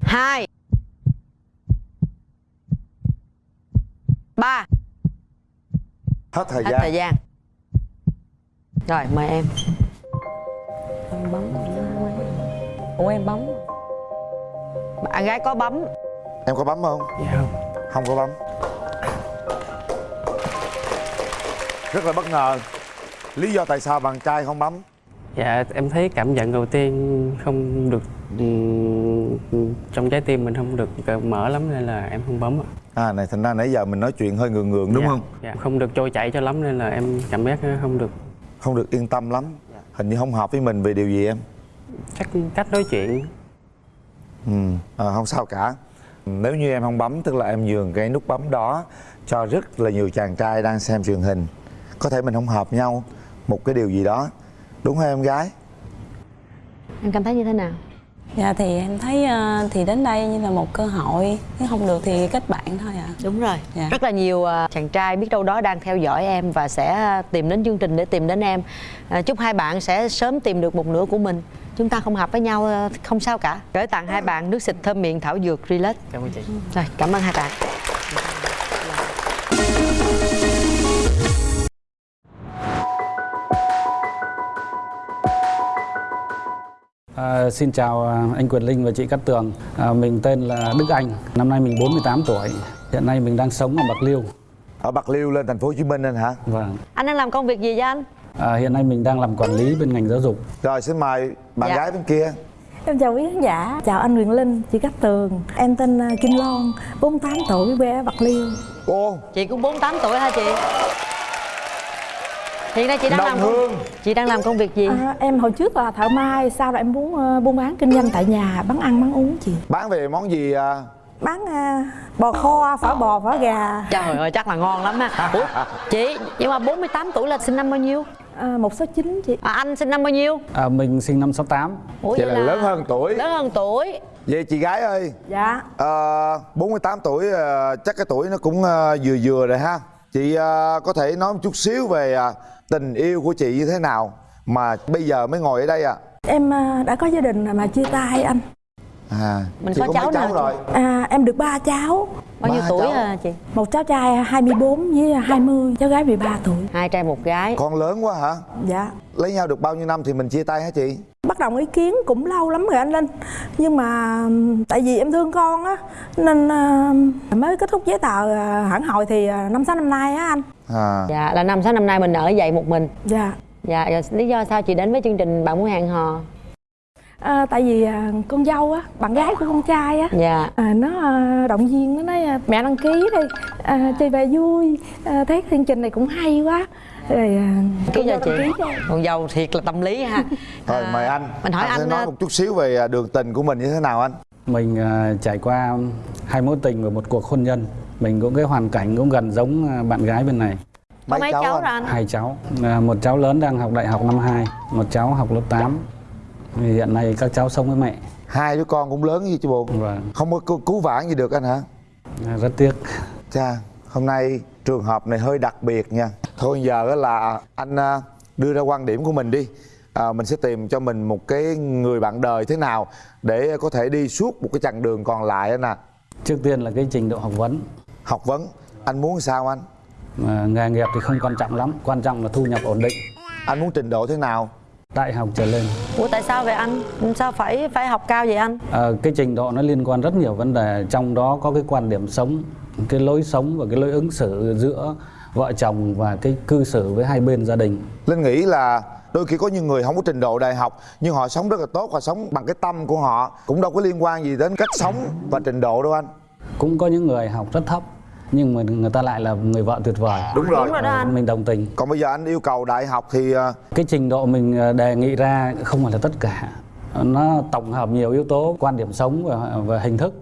hai ba. Hết thời hết gian. thời gian. Rồi mời em. Em bấm. Ủa em bấm bạn gái có bấm. Em có bấm không? Dạ không. Không có bấm. Rất là bất ngờ. Lý do tại sao bạn trai không bấm? Dạ em thấy cảm nhận đầu tiên không được ừm, trong trái tim mình không được mở lắm nên là em không bấm ạ. à này thành ra nãy giờ mình nói chuyện hơi ngượng ngượng đúng Dạ, không? Dạ. Không được trôi chảy cho lắm nên là em cảm giác không được. Không được yên tâm lắm. Hình như không hợp với mình về điều gì em? Cách cách nói chuyện. Ừ. À, không sao cả. Nếu như em không bấm tức là em nhường cái nút bấm đó cho rất là nhiều chàng trai đang xem truyền hình. Có thể mình không hợp nhau một cái điều gì đó. Đúng không em gái? Em cảm thấy như thế nào? Dạ thì em thấy ờ, thì đến đây như là một cơ hội. Nếu không được thì kết bạn thôi ạ. Đúng rồi. Dạ. rất là nhiều à, chàng trai biết đâu đó đang theo dõi em và sẽ tìm đến chương trình để tìm đến em. À, chúc hai bạn sẽ sớm tìm được một nửa của mình chúng ta không hợp với nhau à, không sao cả gửi tặng hai bạn nước xịt thơm miệng thảo dược relax Cảm ơn chị. rồi cảm ơn hai bạn À, xin chào à, anh Quyền Linh và chị Cát Tường. À, mình tên là Đức Anh. Năm nay mình 48 tuổi. Hiện nay mình đang sống ở Bạc Liêu. ở bạc liêu lên thành phố hồ chí minh anh hả Vâng. anh đang làm công việc gì vậy anh À, hiện nay mình đang làm quản lý bên ngành giáo dục. rồi xin mời bạn Dạ. gái bên kia. Em chào quý khán giả, chào anh Quyền Linh, chị Cát Tường. Em tên à, Kim Loan, 48 tuổi, quê ở Bạc Liêu. Ô chị cũng 48 tuổi hả chị? Hiện nay chị đang Đồng làm công, Hương. chị đang làm công việc gì? À, Em hồi trước là thợ may, sau đó em muốn à, buôn bán kinh doanh tại nhà, bán ăn bán uống chị. Bán về món gì à? Bán à, bò kho, phở bò, phở gà. Trời ơi chắc là ngon lắm ha ủa chị nhưng mà 48 tuổi là sinh năm bao nhiêu à, 169 chị. À, anh sinh năm bao nhiêu? À, mình sinh năm 68. ủa vậy là lớn hơn tuổi. Lớn hơn tuổi. Vậy chị gái ơi. Dạ. À, 48 tuổi à, chắc cái tuổi nó cũng à, vừa vừa rồi ha. Chị à, có thể nói một chút xíu về à, tình yêu của chị như thế nào mà bây giờ mới ngồi ở đây à Em à, đã có gia đình mà chia tay anh. À Mình chị có có cháu mấy cháu nào rồi? À, Em được ba cháu bao nhiêu tuổi cháu. hả chị? Một cháu trai 24 với 20, cháu gái 13 tuổi. Hai trai một gái. Con lớn quá hả? Dạ. Lấy nhau được bao nhiêu năm thì mình chia tay hả chị? Bất đồng ý kiến cũng lâu lắm rồi anh Linh. Nhưng mà tại vì em thương con á nên à, mới kết thúc giấy tờ à, hẳn hồi thì à, năm sáu năm nay á anh. À. Dạ là năm sáu năm nay mình ở dậy một mình. Dạ. Dạ rồi lý do sao chị đến với chương trình bạn muốn hẹn hò à, tại vì à, con dâu á bạn gái của con trai á dạ à, nó à, động viên nó nói à, mẹ đăng ký đi à, chơi về vui à, thấy chương trình này cũng hay quá rồi à, ký cho chị con dâu thiệt là tâm lý ha [laughs] rồi mời anh mình hỏi anh, sẽ anh, nói à, một chút xíu về à, đường tình của mình như thế nào anh Mình à, trải qua hai mối tình và một cuộc hôn nhân. Mình cũng cái hoàn cảnh cũng gần giống à, bạn gái bên này. có mấy cháu anh? rồi anh Hai cháu. À, một cháu lớn đang học đại học năm 2, một cháu học lớp 8. Thì hiện nay các cháu sống với mẹ. hai đứa con cũng lớn như chị buồn Vâng. không có cứu, cứu vãn gì được anh hả À, rất tiếc. Chà, hôm nay trường hợp này hơi đặc biệt nha. Thôi giờ là anh à, đưa ra quan điểm của mình đi. À, mình sẽ tìm cho mình một cái người bạn đời thế nào để có thể đi suốt một cái chặng đường còn lại anh à. Trước tiên là cái trình độ học vấn. Học vấn, anh muốn sao anh? À, nghề nghiệp thì không quan trọng lắm, quan trọng là thu nhập ổn định. Anh muốn trình độ thế nào? Đại học trở lên. ủa tại sao vậy anh sao phải phải học cao vậy anh À, cái trình độ nó liên quan rất nhiều vấn đề, trong đó có cái quan điểm sống, cái lối sống và cái lối ứng xử giữa vợ chồng và cái cư xử với hai bên gia đình. Linh nghĩ là đôi khi có những người không có trình độ đại học nhưng họ sống rất là tốt, họ sống bằng cái tâm của họ cũng đâu có liên quan gì đến cách sống và trình độ đâu anh. Cũng có những người học rất thấp nhưng mà người ta lại là người vợ tuyệt vời. Đúng rồi. Đúng rồi đó anh. Mình đồng tình. Còn bây giờ anh yêu cầu đại học thì à, Cái trình độ mình ờ, đề nghị ra không phải là tất cả. Nó tổng hợp nhiều yếu tố, quan điểm sống và, và hình thức.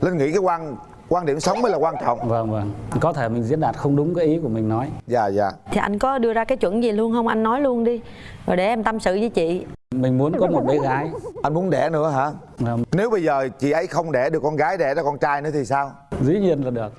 Linh nghĩ cái quan quan điểm sống mới là quan trọng. Vâng vâng. Có thể mình diễn đạt không đúng cái ý của mình nói. Dạ dạ. thì anh có đưa ra cái chuẩn gì luôn không anh nói luôn đi rồi để em tâm sự với chị Mình muốn có một bé gái. Anh muốn đẻ nữa hả? Vâng. Nếu bây giờ chị ấy không đẻ được con gái đẻ ra con trai nữa thì sao? Dĩ nhiên là được.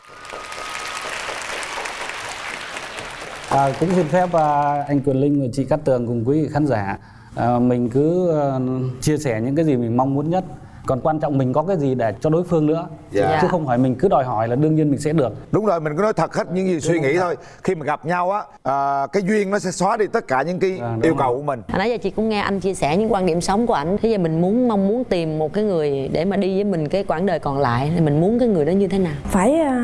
À, cũng xin phép à, anh Quyền Linh và chị Cát Tường cùng quý vị khán giả à, mình cứ à, chia sẻ những cái gì mình mong muốn nhất còn quan trọng mình có cái gì để cho đối phương nữa Dạ. chứ không phải mình cứ đòi hỏi là đương nhiên mình sẽ được Đúng rồi, mình cứ nói thật hết những gì suy nghĩ thôi. Khi mà gặp nhau á, à, cái duyên nó sẽ xóa đi tất cả những cái À, yêu rồi. cầu của mình. Hồi nãy giờ chị cũng nghe anh chia sẻ những quan điểm sống của anh Thế giờ mình muốn mong muốn tìm một cái người để mà đi với mình cái quãng đời còn lại Thì mình muốn cái người đó như thế nào phải à,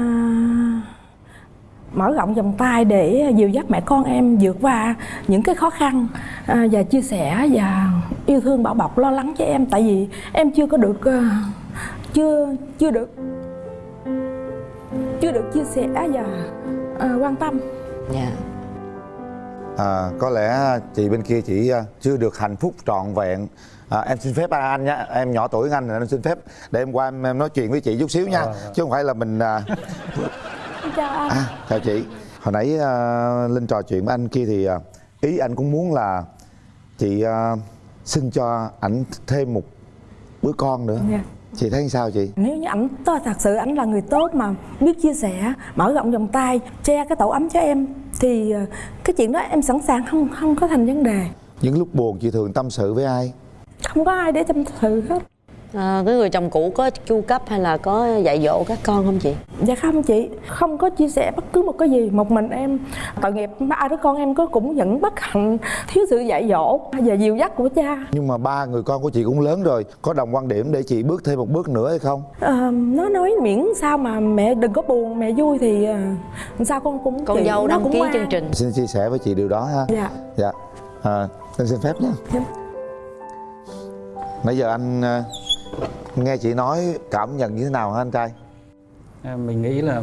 mở rộng vòng tay để dìu dắt mẹ con em vượt qua những cái khó khăn à, và chia sẻ và yêu thương bảo bọc lo lắng cho em. Tại vì em chưa có được à, chưa chưa được chưa được chia sẻ và à, quan tâm. Dạ. À, có lẽ chị bên kia chỉ à, chưa được hạnh phúc trọn vẹn. À, em xin phép anh nhé em nhỏ tuổi hơn anh nên em xin phép để em qua em, em nói chuyện với chị chút xíu nha. Chứ không phải là mình à, chào anh. À, chào chị. Hồi nãy à, linh trò chuyện với anh kia thì à, ý anh cũng muốn là chị à, xin cho ảnh thêm một đứa con nữa. Dạ. chị thấy sao chị? Nếu như ảnh thật sự ảnh là người tốt mà biết chia sẻ mở rộng vòng tay che cái tổ ấm cho em thì cái chuyện đó em sẵn sàng không không có thành vấn đề. Những lúc buồn chị thường tâm sự với ai? Không có ai để tâm sự hết à, cái người chồng cũ có chu cấp hay là có dạy dỗ các con không chị? Dạ không chị không có chia sẻ bất cứ một cái gì. Một mình em tội nghiệp ba đứa con em có cũng những bất hạnh thiếu sự dạy dỗ. Và dìu dắt của cha. Nhưng mà ba người con của chị cũng lớn rồi có đồng quan điểm để chị bước thêm một bước nữa hay không? Ờ, nó nói miễn sao mà mẹ đừng có buồn mẹ vui thì ờ, sao con cũng con dâu đăng cũng ký ngoan. chương trình. Xin chia sẻ với chị điều đó ha. Dạ. Dạ. À, anh xin phép nha. Dạ. nãy giờ anh à, nghe chị nói cảm nhận như thế nào hả anh trai? À, mình nghĩ là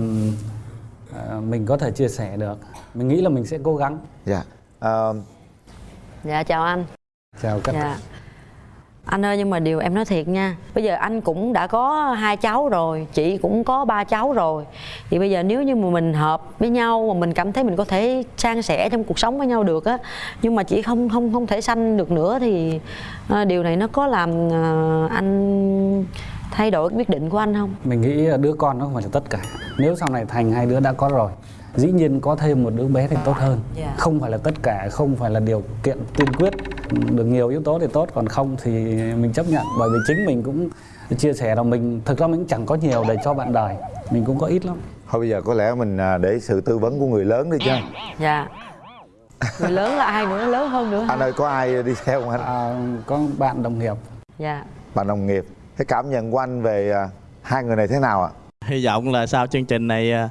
à, mình có thể chia sẻ được. Mình nghĩ là mình sẽ cố gắng. Dạ. À, dạ chào anh. Chào các dạ anh ơi nhưng mà điều em nói thiệt nha. Bây giờ anh cũng đã có hai cháu rồi chị cũng có ba cháu rồi. Thì bây giờ nếu như mà mình hợp với nhau mà mình cảm thấy mình có thể san sẻ trong cuộc sống với nhau được á nhưng mà chị không không không thể sanh được nữa thì à, điều này nó có làm à, anh thay đổi quyết định của anh không? Mình nghĩ đứa con nó không phải là tất cả. Nếu sau này thành hai đứa đã có rồi dĩ nhiên có thêm một đứa bé thì tốt hơn. Dạ. không phải là tất cả không phải là điều kiện tiên quyết được nhiều yếu tố thì tốt còn không thì mình chấp nhận. Bởi vì chính mình cũng chia sẻ là mình thực ra mình cũng chẳng có nhiều để cho bạn đời mình cũng có ít lắm. Thôi bây giờ có lẽ mình à, để sự tư vấn của người lớn đi chứ. Dạ. [laughs] Người lớn là ai nữa? Lớn hơn nữa anh ơi có ai đi theo không anh? À, có bạn đồng nghiệp. Dạ. Bạn đồng nghiệp. Cái cảm nhận của anh về à, hai người này thế nào ạ? Hy vọng là sau chương trình này à,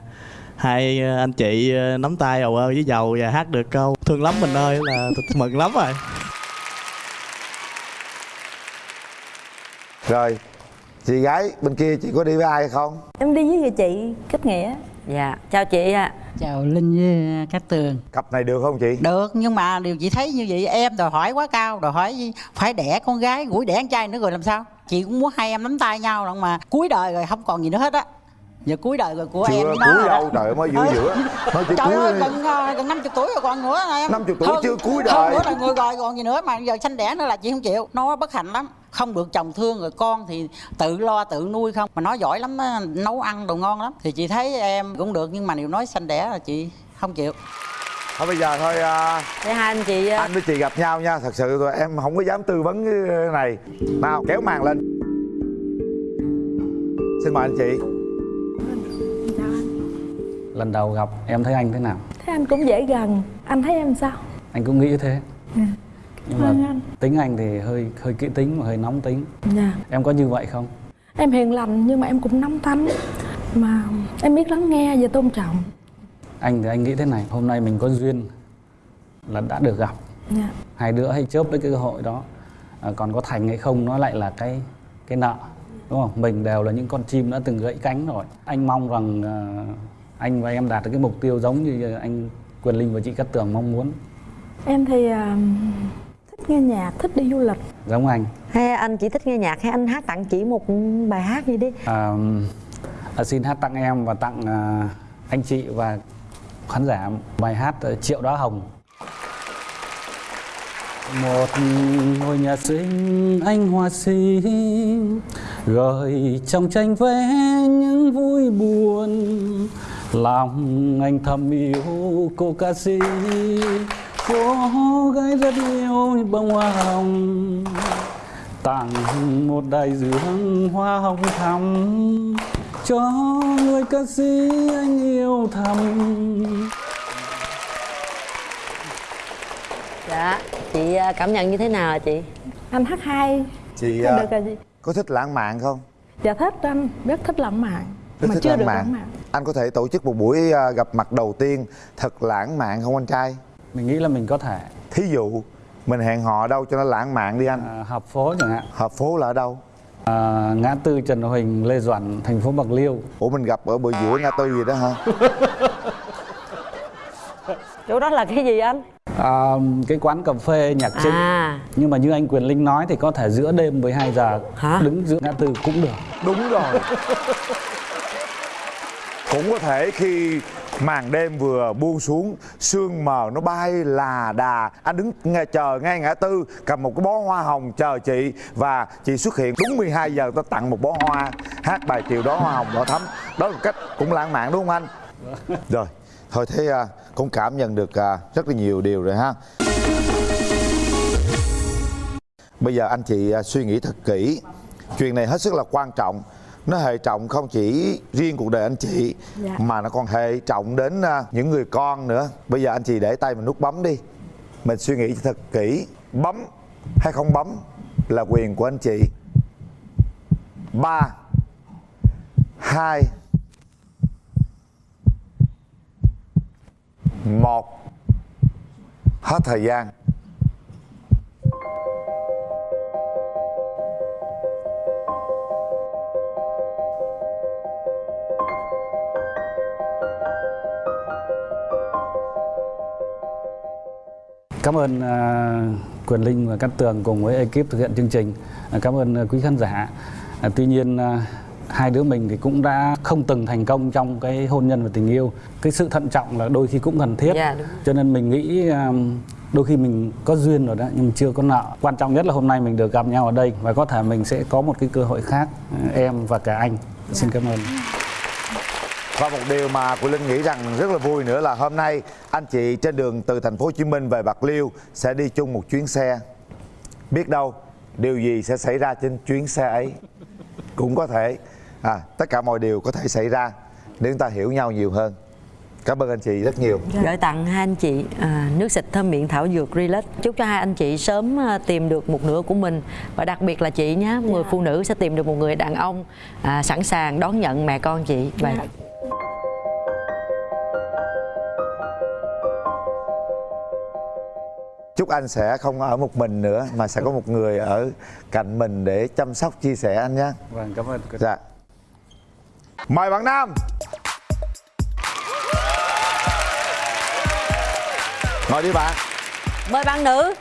hai à, anh chị à, nắm tay ầu ơ với dầu và hát được câu thương lắm mình ơi là mừng lắm rồi rồi chị gái bên kia chị có đi với ai hay không? Em đi với người chị kết nghĩa. Dạ chào chị ạ. Chào linh với cát tường. Cặp này được không chị? Được nhưng mà điều chị thấy như vậy em đòi hỏi quá cao đòi hỏi phải đẻ con gái gũi đẻ con trai nữa rồi làm sao? Chị cũng muốn hai em nắm tay nhau lận mà cuối đời rồi không còn gì nữa hết á. Giờ cuối đời rồi của em chưa với nó cuối đâu [laughs] trời mới giữa giữa. Nói chỉ trời ơi gần ờ, gần năm chục tuổi rồi còn nữa em. 50 tuổi Hơn- chưa cuối hơn đời. nữa là người rồi còn gì nữa mà giờ sanh đẻ nữa là chị không chịu. Nó bất hạnh lắm không được chồng thương rồi con thì tự lo tự nuôi không? Mà nó giỏi lắm á, nấu ăn đồ ngon lắm. Thì chị thấy em cũng được nhưng mà nếu nói sanh đẻ là chị không chịu. Thôi bây giờ thôi để hai anh chị anh với chị gặp nhau nha. Thật sự rồi em không có dám tư vấn cái này. Nào kéo màn lên. Xin mời anh chị. Lần đầu gặp em thấy anh thế nào? Thế anh cũng dễ gần. Anh thấy em sao? Anh cũng nghĩ thế. Dạ. Nhưng mà tính anh thì hơi hơi kỹ tính và hơi nóng tính. Dạ. Em có như vậy không? Em hiền lành nhưng mà em cũng nóng tánh. Mà em biết lắng nghe và tôn trọng. Anh thì anh nghĩ thế này hôm nay mình có duyên là đã được gặp. Dạ. Hai đứa hay chớp lấy cái cơ hội đó. À, còn có thành hay không nó lại là cái cái nợ đúng không? Mình đều là những con chim đã từng gãy cánh rồi. Anh mong rằng à, anh và em đạt được cái mục tiêu giống như anh quyền linh và chị cát tường mong muốn. Em thì thích nghe nhạc thích đi du lịch. Giống anh. Hay anh chỉ thích nghe nhạc hay anh hát tặng chị một bài hát gì đi? À, à, xin hát tặng em và tặng à, anh chị và khán giả bài hát à, triệu đóa hồng. Một ngôi nhà xinh anh hoa xinh gợi trong tranh vẽ những vui buồn. Lòng anh thầm yêu cô ca sĩ cô gái rất yêu bông hoa hồng. Tặng một đại dương hoa hồng thắm cho người ca sĩ anh yêu thầm. Dạ chị à, cảm nhận như thế nào chị? Anh hát hay. Chị Thôi à, được rồi chị. có thích lãng mạn không? Dạ thích anh rất thích lãng mạn rất mà thích chưa lãng được mạn. lãng mạn. anh có thể tổ chức một buổi à, gặp mặt đầu tiên thật lãng mạn không anh trai mình nghĩ là mình có thể. Thí dụ mình hẹn hò đâu cho nó lãng mạn đi anh. À, hợp phố chẳng hạn. Hợp phố là ở đâu? À, ngã tư Trần Huỳnh Lê Duẩn thành phố Bạc Liêu. Ủa mình gặp ở bờ giữa ngã tư gì đó hả? [laughs] Chỗ đó là cái gì anh? À, cái quán cà phê nhạc trịnh À. nhưng mà như anh Quyền Linh nói thì có thể giữa đêm 12 giờ. Hả? đứng giữa ngã tư cũng được. Đúng rồi. [laughs] Cũng có thể khi màn đêm vừa buông xuống sương mờ nó bay là đà. Anh đứng nghe chờ ngay ngã tư cầm một cái bó hoa hồng chờ chị. Và chị xuất hiện đúng 12 giờ tôi tặng một bó hoa hát bài chiều đó hoa hồng đỏ thắm. Đó là một cách cũng lãng mạn đúng không anh? Rồi thôi thế à, cũng cảm nhận được à, rất là nhiều điều rồi ha. Bây giờ anh chị à, suy nghĩ thật kỹ. Chuyện này hết sức là quan trọng nó hệ trọng không chỉ riêng cuộc đời anh chị Dạ. mà nó còn hệ trọng đến à, những người con nữa. Bây giờ anh chị để tay mình nút bấm đi. Mình suy nghĩ thật kỹ. Bấm hay không bấm là quyền của anh chị. Ba hai một. Hết thời gian Cảm ơn uh, Quyền Linh và Cát Tường cùng với ekip thực hiện chương trình. À, cảm ơn uh, quý khán giả. À, tuy nhiên uh, hai đứa mình thì cũng đã không từng thành công trong cái hôn nhân và tình yêu. Cái sự thận trọng là đôi khi cũng cần thiết. Dạ, đúng. Cho nên mình nghĩ đôi khi mình có duyên rồi đó nhưng chưa có nợ. Quan trọng nhất là hôm nay mình được gặp nhau ở đây và có thể mình sẽ có một cái cơ hội khác em và cả anh. Xin cảm ơn. Và một điều mà Quỳnh Linh nghĩ rằng rất là vui nữa là hôm nay anh chị trên đường từ thành phố Hồ Chí Minh về Bạc Liêu sẽ đi chung một chuyến xe. Biết đâu điều gì sẽ xảy ra trên chuyến xe ấy? Cũng có thể. À, tất cả mọi điều có thể xảy ra nếu chúng ta hiểu nhau nhiều hơn. Cảm ơn anh chị rất nhiều. gửi tặng hai anh chị à, nước xịt thơm miệng thảo dược Relax. Chúc cho hai anh chị sớm à, tìm được một nửa của mình. Và đặc biệt là chị nhé người phụ nữ sẽ tìm được một người đàn ông à, sẵn sàng đón nhận mẹ con chị. Và Chúc anh sẽ không ở một mình nữa mà sẽ có một người ở cạnh mình để chăm sóc chia sẻ anh nhé. Vâng, cảm ơn. Dạ. Mời bạn Nam. Ngồi đi bạn. mời bạn nữ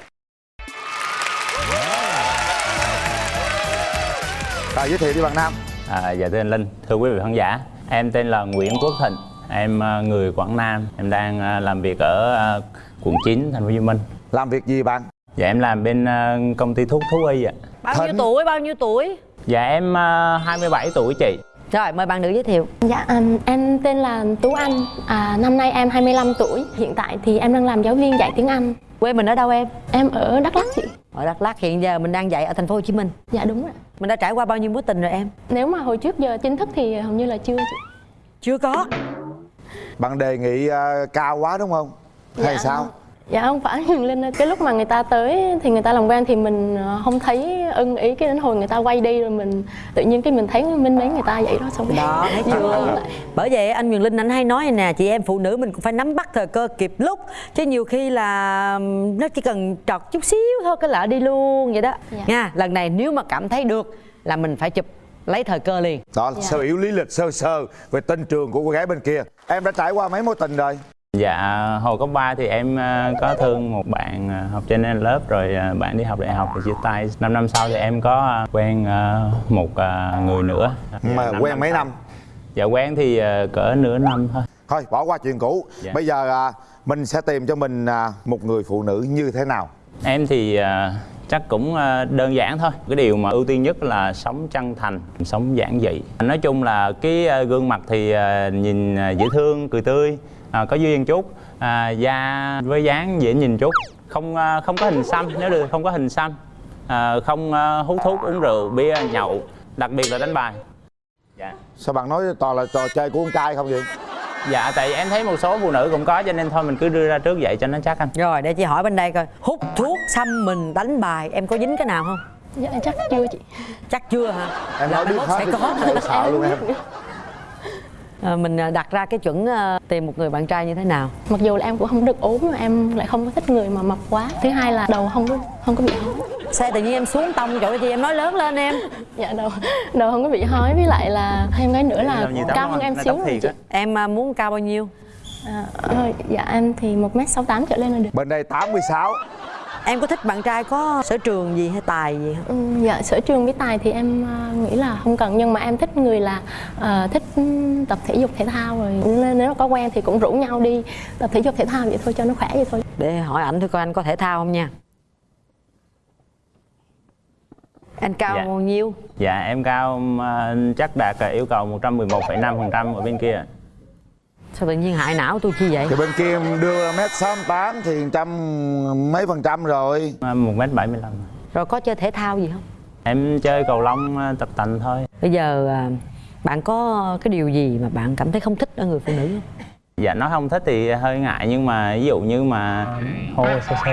Rồi giới thiệu đi bạn Nam. À, dạ thưa anh Linh, thưa quý vị khán giả Em tên là Nguyễn Quốc Thịnh Em à, người Quảng Nam Em đang à, làm việc ở à, quận 9, thành phố Hồ Chí Minh Làm việc gì bạn? Dạ em làm bên à, công ty thuốc thú y ạ bao nhiêu tuổi bao nhiêu tuổi Dạ em à, 27 tuổi chị rồi mời bạn nữ giới thiệu Dạ, um, em tên là Tú Anh, à, năm nay em 25 tuổi. Hiện tại thì em đang làm giáo viên dạy tiếng Anh. quê mình ở đâu em Em ở Đắk Lắk chị. ở Đắk Lắk hiện giờ mình đang dạy ở thành phố Hồ Chí Minh Dạ đúng rồi. mình đã trải qua bao nhiêu mối tình rồi em Nếu mà hồi trước giờ chính thức thì hầu như là chưa chị. chưa có Bạn đề nghị à, cao quá đúng không? Hay Dạ. sao? Dạ không phải Huyền [laughs] Linh cái lúc mà người ta tới thì người ta làm quen thì mình ờ, không thấy ưng ý cái đến hồi người ta quay đi rồi mình tự nhiên cái mình thấy minh mến người ta vậy đó xong đó thấy Dạ, chưa lại. bởi vậy anh Quyền Linh anh hay nói này nè chị em phụ nữ mình cũng phải nắm bắt thời cơ kịp lúc chứ nhiều khi là nó chỉ cần trọt chút xíu thôi cái lỡ đi luôn vậy đó Dạ. nha lần này nếu mà cảm thấy được là mình phải chụp lấy thời cơ liền Đó là sơ yếu lý lịch sơ sơ về tên trường của cô gái bên kia. Em đã trải qua mấy mối tình rồi? Dạ hồi cấp 3 thì em à, có thương một bạn à, học trên lớp Rồi à, bạn đi học đại học thì chia tay 5 năm sau thì em có quen một người nữa Mà Năm quen mấy sau. năm? Dạ quen thì cỡ nửa năm thôi Thôi bỏ qua chuyện cũ. Dạ. Bây giờ mình sẽ tìm cho mình một người phụ nữ như thế nào? Em thì chắc cũng đơn giản thôi Cái điều mà ưu tiên nhất là sống chân thành, sống giản dị Nói chung là cái gương mặt thì nhìn dễ thương, cười tươi à, Có duyên chút. À, Da với dáng dễ nhìn chút. Không à, không có hình xăm, nếu được không có hình xăm. À, Không à, hút thuốc, uống rượu, bia, nhậu Đặc biệt là đánh bài. Dạ. Sao bạn nói toàn là trò chơi của con trai không vậy? Dạ tại em thấy một số phụ nữ cũng có cho nên thôi mình cứ đưa ra trước vậy cho nó chắc anh. Rồi để chị hỏi bên đây coi. Hút thuốc xăm mình đánh bài em có dính cái nào không? Dạ chắc chưa chị. chắc chưa hả? Em Là nói biết hết sẽ có. sợ luôn em. [laughs] Ờ, mình ờ, đặt ra cái chuẩn ờ, tìm một người bạn trai như thế nào? Mặc dù là em cũng không được ốm mà em lại không có thích người mà mập quá. Thứ hai là đầu không có không có bị hói. Sao tự nhiên em xuống tông chỗ gì em nói lớn lên em. [laughs] Dạ đầu đầu không có bị hói với lại là thêm cái nữa là cao hơn anh, em xíu chị. em muốn cao bao nhiêu? À, dạ em thì một m sáu trở lên là được. Bên đây 86 em có thích bạn trai có sở trường gì hay tài gì không? Ừ, dạ sở trường với tài thì em ờ, nghĩ là không cần nhưng mà em thích người là ờ, thích tập thể dục thể thao rồi. Nên nếu mà có quen thì cũng rủ nhau đi tập thể dục thể thao vậy thôi cho nó khỏe vậy thôi. Để hỏi ảnh thôi coi anh có thể thao không nha. Anh cao Dạ. bao nhiêu? Dạ em cao ờ, chắc đạt yêu cầu 111,5% ở bên kia sao tự nhiên hại não tôi chi vậy? Thì bên kia em đưa mét 68 thì trăm mấy phần trăm rồi. Ờ, 1m75 rồi có chơi thể thao gì không? Em chơi cầu lông ờ, tập tành thôi. Bây giờ à, bạn có cái điều gì mà bạn cảm thấy không thích ở người phụ nữ không? Dạ nói không thích thì hơi ngại nhưng mà ví dụ như mà hô sơ sơ.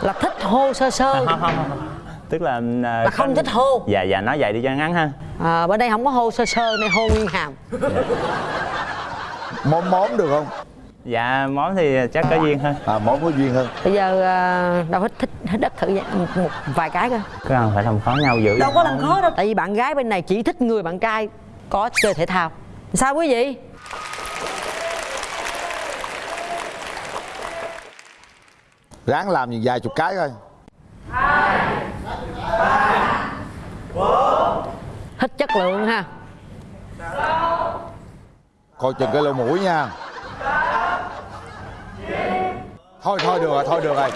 Là thích hô sơ sơ. Không, không, không. Tức là Là không thích hô. Dạ dạ nói vậy đi cho ngắn ha. À, bên đây không có hô sơ sơ này hô nguyên hàm. [laughs] Móm móm được không? Dạ món thì chắc có duyên hơn À móm có duyên hơn bây giờ à, đâu hết thích hết đất thử vậy một, một vài cái Có cần phải làm khó nhau dữ đâu có làm khó đâu. Tại vì bạn gái bên này chỉ thích người bạn trai có chơi thể thao. Sao quý vị? Ráng làm vài chục cái coi thích chất lượng ha. Coi chừng cái lỗ mũi nha. Thôi thôi được rồi, thôi được rồi.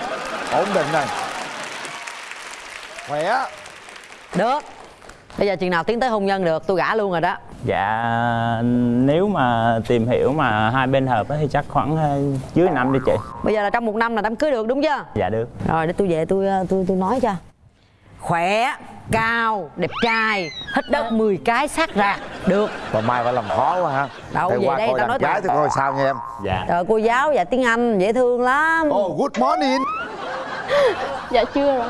Ổn định rồi. Khỏe. Được. Bây giờ chừng nào tiến tới hôn nhân được tôi gả luôn rồi đó Dạ nếu mà tìm hiểu mà hai bên hợp á thì chắc khoảng ờ, dưới năm đi chị. Bây giờ là trong một năm là đám cưới được đúng chưa? Dạ được. Rồi để tôi về tôi ờ, tôi tôi nói cho. Khỏe cao đẹp trai hít đất 10 cái sát ra. Được. Còn mai phải làm khó quá ha. Đâu, Để về qua đây tao nói gái tôi coi sao nha em. Dạ. Trời cô giáo dạy tiếng Anh dễ thương lắm. Oh good morning. [laughs] Dạ chưa rồi.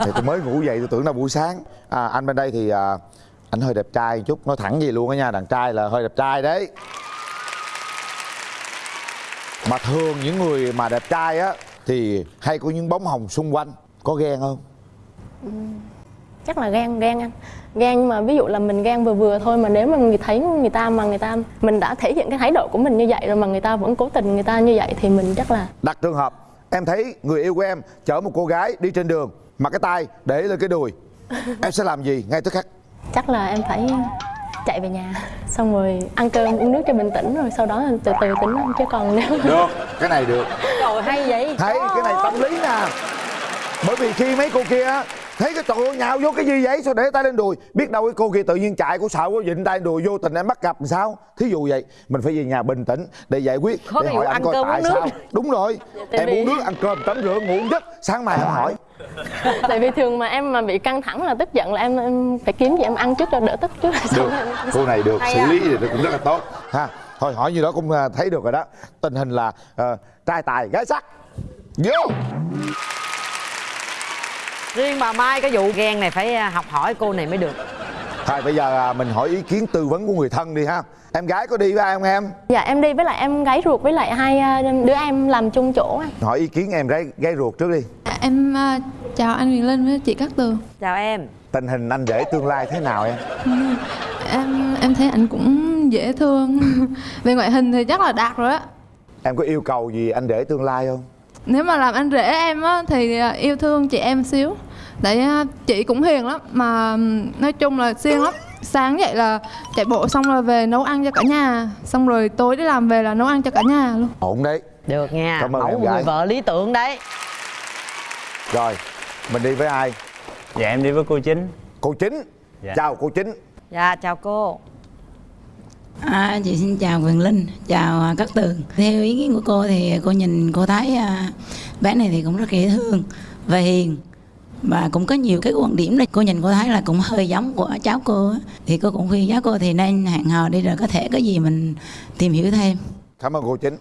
Thì tôi mới ngủ dậy tôi tưởng là buổi sáng. À, Anh bên đây thì à, anh hơi đẹp trai chút Nói thẳng gì luôn á nha Đàn trai là hơi đẹp trai đấy. Mà thường những người mà đẹp trai á Thì hay có những bóng hồng xung quanh Có ghen không? chắc là ghen ghen anh. Ghen mà ví dụ là mình ghen vừa vừa thôi mà nếu mà người thấy người ta mà người ta mình đã thể hiện cái thái độ của mình như vậy rồi mà người ta vẫn cố tình người ta như vậy thì mình chắc là Đặt trường hợp Em thấy người yêu của em chở một cô gái đi trên đường Mà cái tay để lên cái đùi. [laughs] Em sẽ làm gì ngay tức khắc chắc là em phải chạy về nhà. Xong rồi ăn cơm uống nước cho bình tĩnh rồi sau đó từ từ tính chứ còn nếu Được, cái này được. Trời hay vậy. Thấy cái này tâm lý nè Bởi vì khi mấy cô kia Thấy cái trời ơi nhào vô cái gì vậy Sao để tay lên đùi? Biết đâu cái cô kia tự nhiên chạy Cô sợ quá dịnh tay đùi vô tình em bắt gặp làm sao? Thí dụ vậy Mình phải về nhà bình tĩnh Để giải quyết Có Để hỏi anh coi tại nước. sao. Đúng rồi Tại Em vì- uống nước ăn cơm tắm rửa ngủ giấc Sáng mai em hỏi. [laughs] Tại vì thường mà em mà bị căng thẳng là tức giận là em, em phải kiếm gì em ăn trước cho đỡ tức trước. Được Cô này được Hay Xử à. lý thì cũng rất là tốt. Ha Thôi hỏi như đó cũng à, thấy được rồi đó. Tình hình là ờ, trai tài gái sắc. Vô riêng bà Mai cái vụ ghen này phải à, học hỏi cô này mới được. Thôi bây giờ à, mình hỏi ý kiến tư vấn của người thân đi ha. Em gái có đi với ai không em? dạ em đi với lại em gái ruột với lại hai à, đứa em làm chung chỗ anh Hỏi ý kiến em gái, gái ruột trước đi. Em à, chào anh Huyền Linh với chị Cát Tường. Chào em. Tình hình anh rể tương lai thế nào em? [laughs] Em em thấy anh cũng dễ thương. [laughs] Về ngoại hình thì chắc là đạt rồi á. Em có yêu cầu gì anh rể tương lai không? Nếu mà làm anh rể em á thì yêu thương chị em xíu Tại à, chị cũng hiền lắm Mà nói chung là siêng lắm. Sáng dậy là chạy bộ xong rồi về nấu ăn cho cả nhà Xong rồi tối đi làm về là nấu ăn cho cả nhà luôn. Ổn đấy. Được nha. Cảm ơn mẫu người gái. vợ lý tưởng đấy. Rồi, mình đi với ai? Dạ em đi với cô chính. Cô chính. Dạ. Chào cô chính. Dạ chào cô. À, chị xin chào Quyền Linh, chào à, Cát Tường. Theo ý kiến của cô thì cô nhìn cô thấy à, bé này thì cũng rất dễ thương và hiền và cũng có nhiều cái quan điểm này. Cô nhìn cô thấy là cũng hơi giống của cháu cô á. thì cô cũng khuyên cháu cô thì nên hẹn hò đi rồi có thể có gì mình tìm hiểu thêm. Cảm ơn cô chính.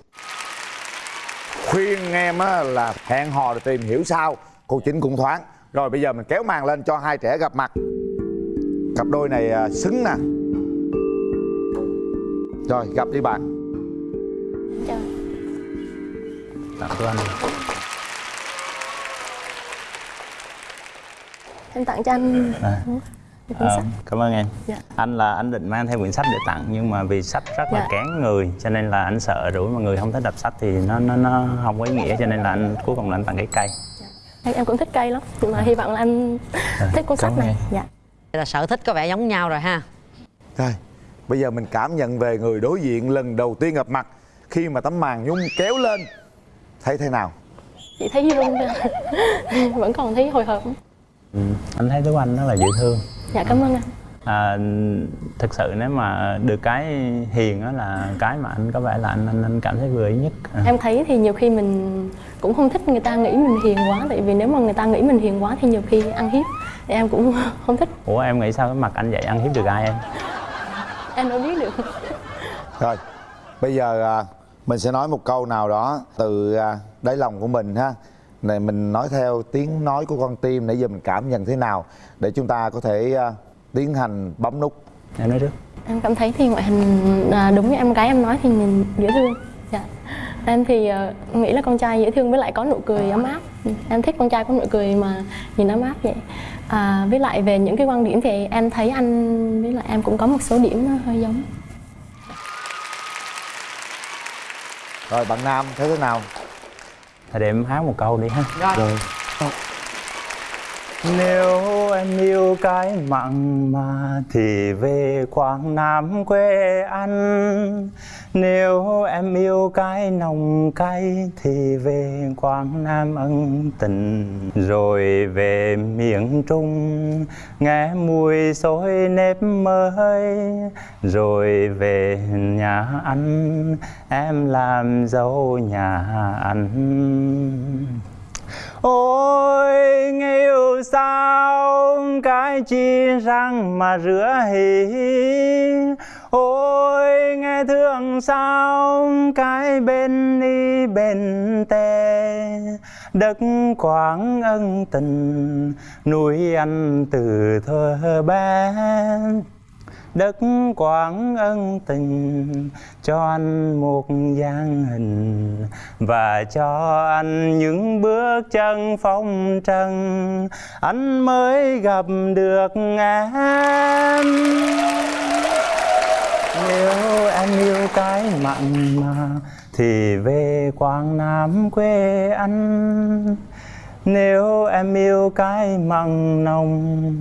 Khuyên em á, là hẹn hò rồi tìm hiểu sau. Cô chính cũng thoáng. Rồi bây giờ mình kéo màn lên cho hai trẻ gặp mặt. Cặp đôi này à, xứng nè. Rồi gặp đi bạn. Chào. Tặng cho anh em tặng cho anh. À. cuốn Ờ, sách. cảm ơn em. Dạ. anh là anh định mang theo quyển sách để tặng nhưng mà vì sách rất là Dạ. kén người cho nên là anh sợ rủi mà người không thích đọc sách thì nó nó nó không có ý nghĩa cho nên là anh cuối cùng là anh tặng cái cây. Em, em cũng thích cây lắm nhưng mà hy vọng là anh thích cuốn sách này. em. dạ. Là sở thích có vẻ giống nhau rồi ha. Rồi, bây giờ mình cảm nhận về người đối diện lần đầu tiên gặp mặt khi mà tấm màn nhung kéo lên thấy thế nào? chị thấy run [laughs] vẫn còn thấy hồi hộp ừ. anh thấy tú anh rất là dễ thương. Dạ cảm ơn anh. À, thực sự nếu mà được cái hiền đó là cái mà anh có vẻ là anh anh, anh cảm thấy vừa ý nhất. À. em thấy thì nhiều khi mình cũng không thích người ta nghĩ mình hiền quá tại vì nếu mà người ta nghĩ mình hiền quá thì nhiều khi ăn hiếp thì em cũng [laughs] không thích. Ủa em nghĩ sao cái mặt anh vậy? Ăn hiếp được ai em? Em đâu biết được. Rồi, bây giờ à, mình sẽ nói một câu nào đó từ à, đáy lòng của mình ha. Này mình nói theo tiếng nói của con tim nãy giờ mình cảm nhận thế nào để chúng ta có thể à, tiến hành bấm nút. Em nói trước. em cảm thấy thì ngoại hình à, đúng như em gái em nói thì nhìn dễ thương dạ. em thì à, nghĩ là con trai dễ thương với lại có nụ cười ấm áp Ừ, em thích con trai có nụ cười mà nhìn ấm áp vậy à, với lại về những cái quan điểm thì em thấy anh với lại em cũng có một số điểm nó hơi giống Rồi bạn Nam thấy thế nào? Thì để em hát một câu đi ha. Rồi. Nếu em yêu cái mặn mà thì về Quảng Nam quê anh Nếu em yêu cái nồng cay thì về Quảng Nam ân tình. Rồi về miền Trung, nghe mùi xôi nếp mới. Rồi về nhà anh em làm dâu nhà anh Ôi, nghêu sao cái chi răng mà rửa hỉ? Ôi, nghe thương sao cái bên đi bên tè Đất Quảng ân tình nuôi anh từ thơ bé đất quảng ân tình cho anh một dáng hình và cho anh những bước chân phong trần. Anh mới gặp được em. Nếu em yêu cái mặn mà, thì về quảng nam quê anh. Nếu em yêu cái mặn nồng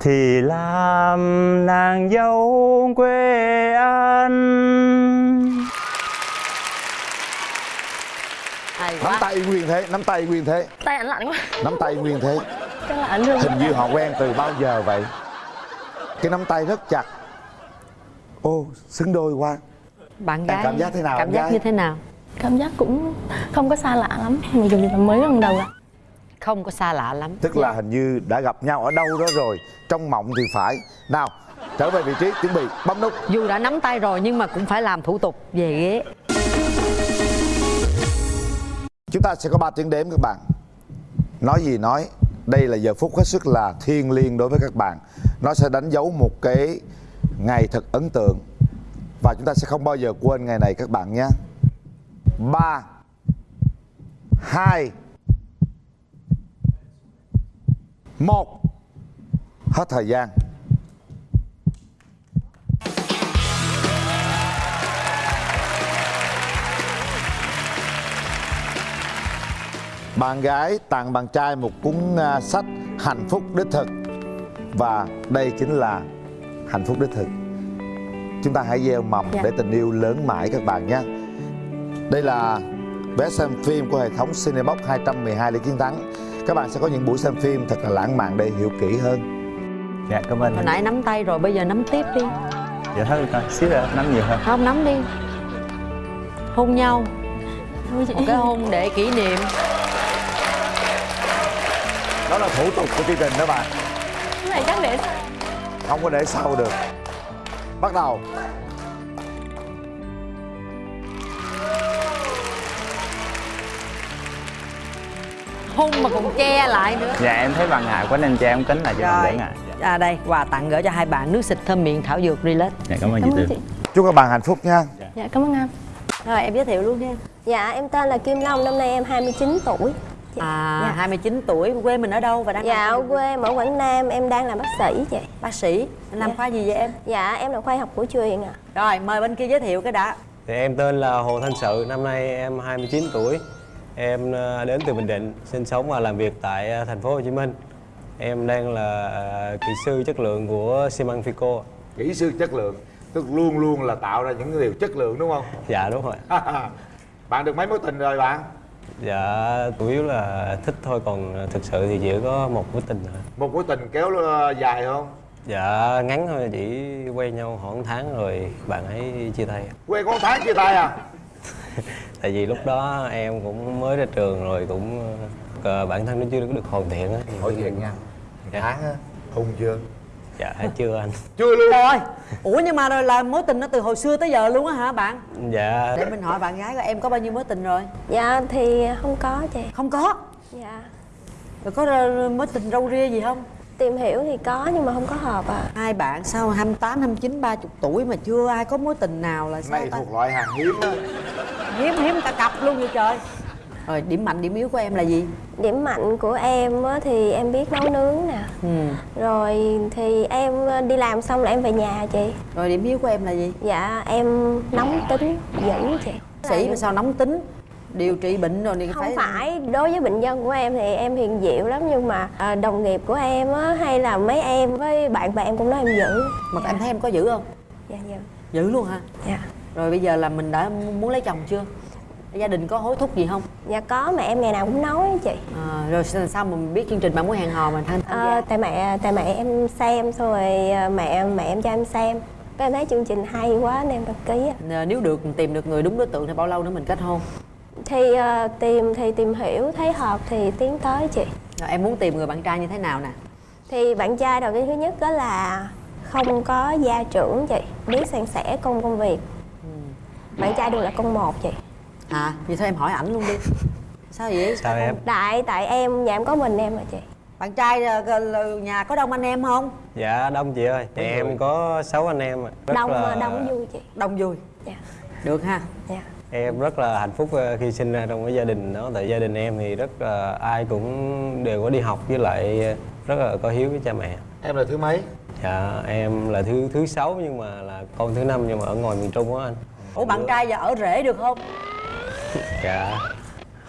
thì làm nàng dâu quê anh Nắm tay nguyên thế, nắm tay nguyên thế, tay ảnh lạnh quá nắm tay nguyên thế. chắc là ảnh thương Hình như họ quen từ bao giờ vậy? Cái nắm tay rất chặt. Ô, xứng đôi quá. bạn Em gái cảm giác thế nào, cảm em giác gái? như thế nào cảm giác cũng không có xa lạ lắm mặc dù là mới lần đầu gặp không có xa lạ lắm. Tức là hình như đã gặp nhau ở đâu đó rồi Trong mộng thì phải. Nào, trở về vị trí, chuẩn bị, bấm nút. Dù đã nắm tay rồi nhưng mà cũng phải làm thủ tục về ghế. Chúng ta sẽ có 3 tiếng đếm các bạn. Nói gì nói Đây là giờ phút hết sức là thiêng liêng đối với các bạn. Nó sẽ đánh dấu một cái ngày thật ấn tượng. Và chúng ta sẽ không bao giờ quên ngày này các bạn nhé. 3 2 1 Hết thời gian. Bạn gái tặng bạn trai một cuốn à, sách Hạnh phúc đích thực. Và đây chính là hạnh phúc đích thực. Chúng ta hãy gieo mầm Dạ. để tình yêu lớn mãi các bạn nhé. Đây là vé xem phim của hệ thống Cinebox 212 để chiến thắng Các bạn sẽ có những buổi xem phim thật là lãng mạn để hiểu kỹ hơn. Dạ cảm ơn. Hồi nãy nắm tay rồi bây giờ nắm tiếp đi. Dạ thôi coi, xíu nữa nắm nhiều hơn. Không nắm đi. Hôn nhau. Một cái hôn để kỷ niệm. Đó là thủ tục của chương trình đó bạn. Cái này chắc để Không có để sau được. Bắt đầu hôn mà còn che lại nữa. Dạ em thấy bạn ngại quá nên cho em kính lại cho bạn đỡ ngại. À đây quà tặng gửi cho hai bạn nước xịt thơm miệng thảo dược relax. Dạ cảm ơn chị Tư chúc các bạn hạnh phúc nha. Dạ. Cảm ơn anh. Rồi em giới thiệu luôn nha. Dạ em tên là Kim Long, năm nay em 29 tuổi. À Dạ. 29 tuổi, quê mình ở đâu và đang Dạ ở quê em ở Quảng Nam, em đang làm bác sĩ chị. Bác sĩ, anh làm Dạ. khoa gì vậy em? Dạ em là khoa học cổ truyền ạ. Rồi mời bên kia giới thiệu cái đã. Thì em tên là Hồ Thanh Sự, năm nay em 29 tuổi. Em ờ, đến từ Bình Định, sinh sống và làm việc tại ờ, thành phố Hồ Chí Minh. Em đang là ờ, kỹ sư chất lượng của xi măng Fico. kỹ sư chất lượng tức luôn luôn là tạo ra những điều chất lượng đúng không Dạ đúng rồi. [laughs] bạn được mấy mối tình rồi bạn Dạ chủ yếu là thích thôi, còn thực sự thì chỉ có một mối tình thôi. một mối tình kéo dài không Dạ ngắn thôi, chỉ quen nhau khoảng tháng rồi bạn ấy chia tay. quen có một tháng chia tay à [laughs] Tại vì lúc đó em cũng mới ra trường rồi cũng ờ, bản thân nó chưa được hoàn thiện á. Hỏi thiện nha. Dạ. tháng á hung chưa Dạ chưa anh. [laughs] chưa luôn Trời ơi, ủa nhưng mà rồi là mối tình nó từ hồi xưa tới giờ luôn á hả bạn? Dạ. Để mình hỏi bạn gái coi em có bao nhiêu mối tình rồi? Dạ thì không có chị Không có Dạ Rồi có mối tình râu ria gì không? Tìm hiểu thì có nhưng mà không có hợp à Hai bạn sau 28, 29, 30 tuổi mà chưa ai có mối tình nào là sao này ta? thuộc loại hàng hiếm á Hiếm hiếm cả cặp luôn vậy trời Rồi điểm mạnh, điểm yếu của em là gì? Điểm mạnh của em á, thì em biết nấu nướng nè Ừ. Rồi thì em đi làm xong là em về nhà chị Rồi điểm yếu của em là gì? Dạ em nóng tính dữ chị Sĩ mà sao nóng tính Điều trị bệnh rồi thì không phải phải đối với bệnh nhân của em thì em hiền diệu lắm nhưng mà à, đồng nghiệp của em á hay là mấy em với bạn bè em cũng nói em dữ Mà em thấy em có dữ không? dạ dạ Dữ luôn hả? Dạ. Rồi bây giờ là mình đã muốn lấy chồng chưa? Gia đình có hối thúc gì không? dạ có mẹ em ngày nào cũng nói chị À, rồi sao mà mình biết chương trình bạn muốn hẹn hò mình tham tham à, gia? tại mẹ tại mẹ em xem xong rồi à, mẹ mẹ em cho em xem cái em thấy chương trình hay quá nên em đăng ký. Ờ, Nếu được tìm được người đúng đối tượng thì bao lâu nữa mình kết hôn? thì à, tìm thì tìm hiểu thấy hợp thì tiến tới chị Rồi em muốn tìm người bạn trai như thế nào nè? thì bạn trai đầu tiên thứ nhất đó là không có gia trưởng chị biết san sẻ công công việc bạn trai đều là con một chị À, vậy thôi em hỏi ảnh luôn đi Sao vậy? Sao em? tại tại em nhà em có mình em mà chị Bạn trai ờ, nhà có đông anh em không? Dạ đông chị ơi. Thì em có 6 anh em. ạ. Rất đông là... đông vui chị Đông vui Dạ. Được ha? Dạ. Em rất là hạnh phúc ờ, khi sinh ra trong cái gia đình đó Tại gia đình em thì rất là ai cũng đều có đi học với lại ờ, rất là có hiếu với cha mẹ em là thứ mấy Dạ em là thứ thứ sáu nhưng mà là con thứ năm nhưng mà ở ngoài miền Trung á anh Ủa bạn trai giờ ở rể được không? [laughs] Dạ.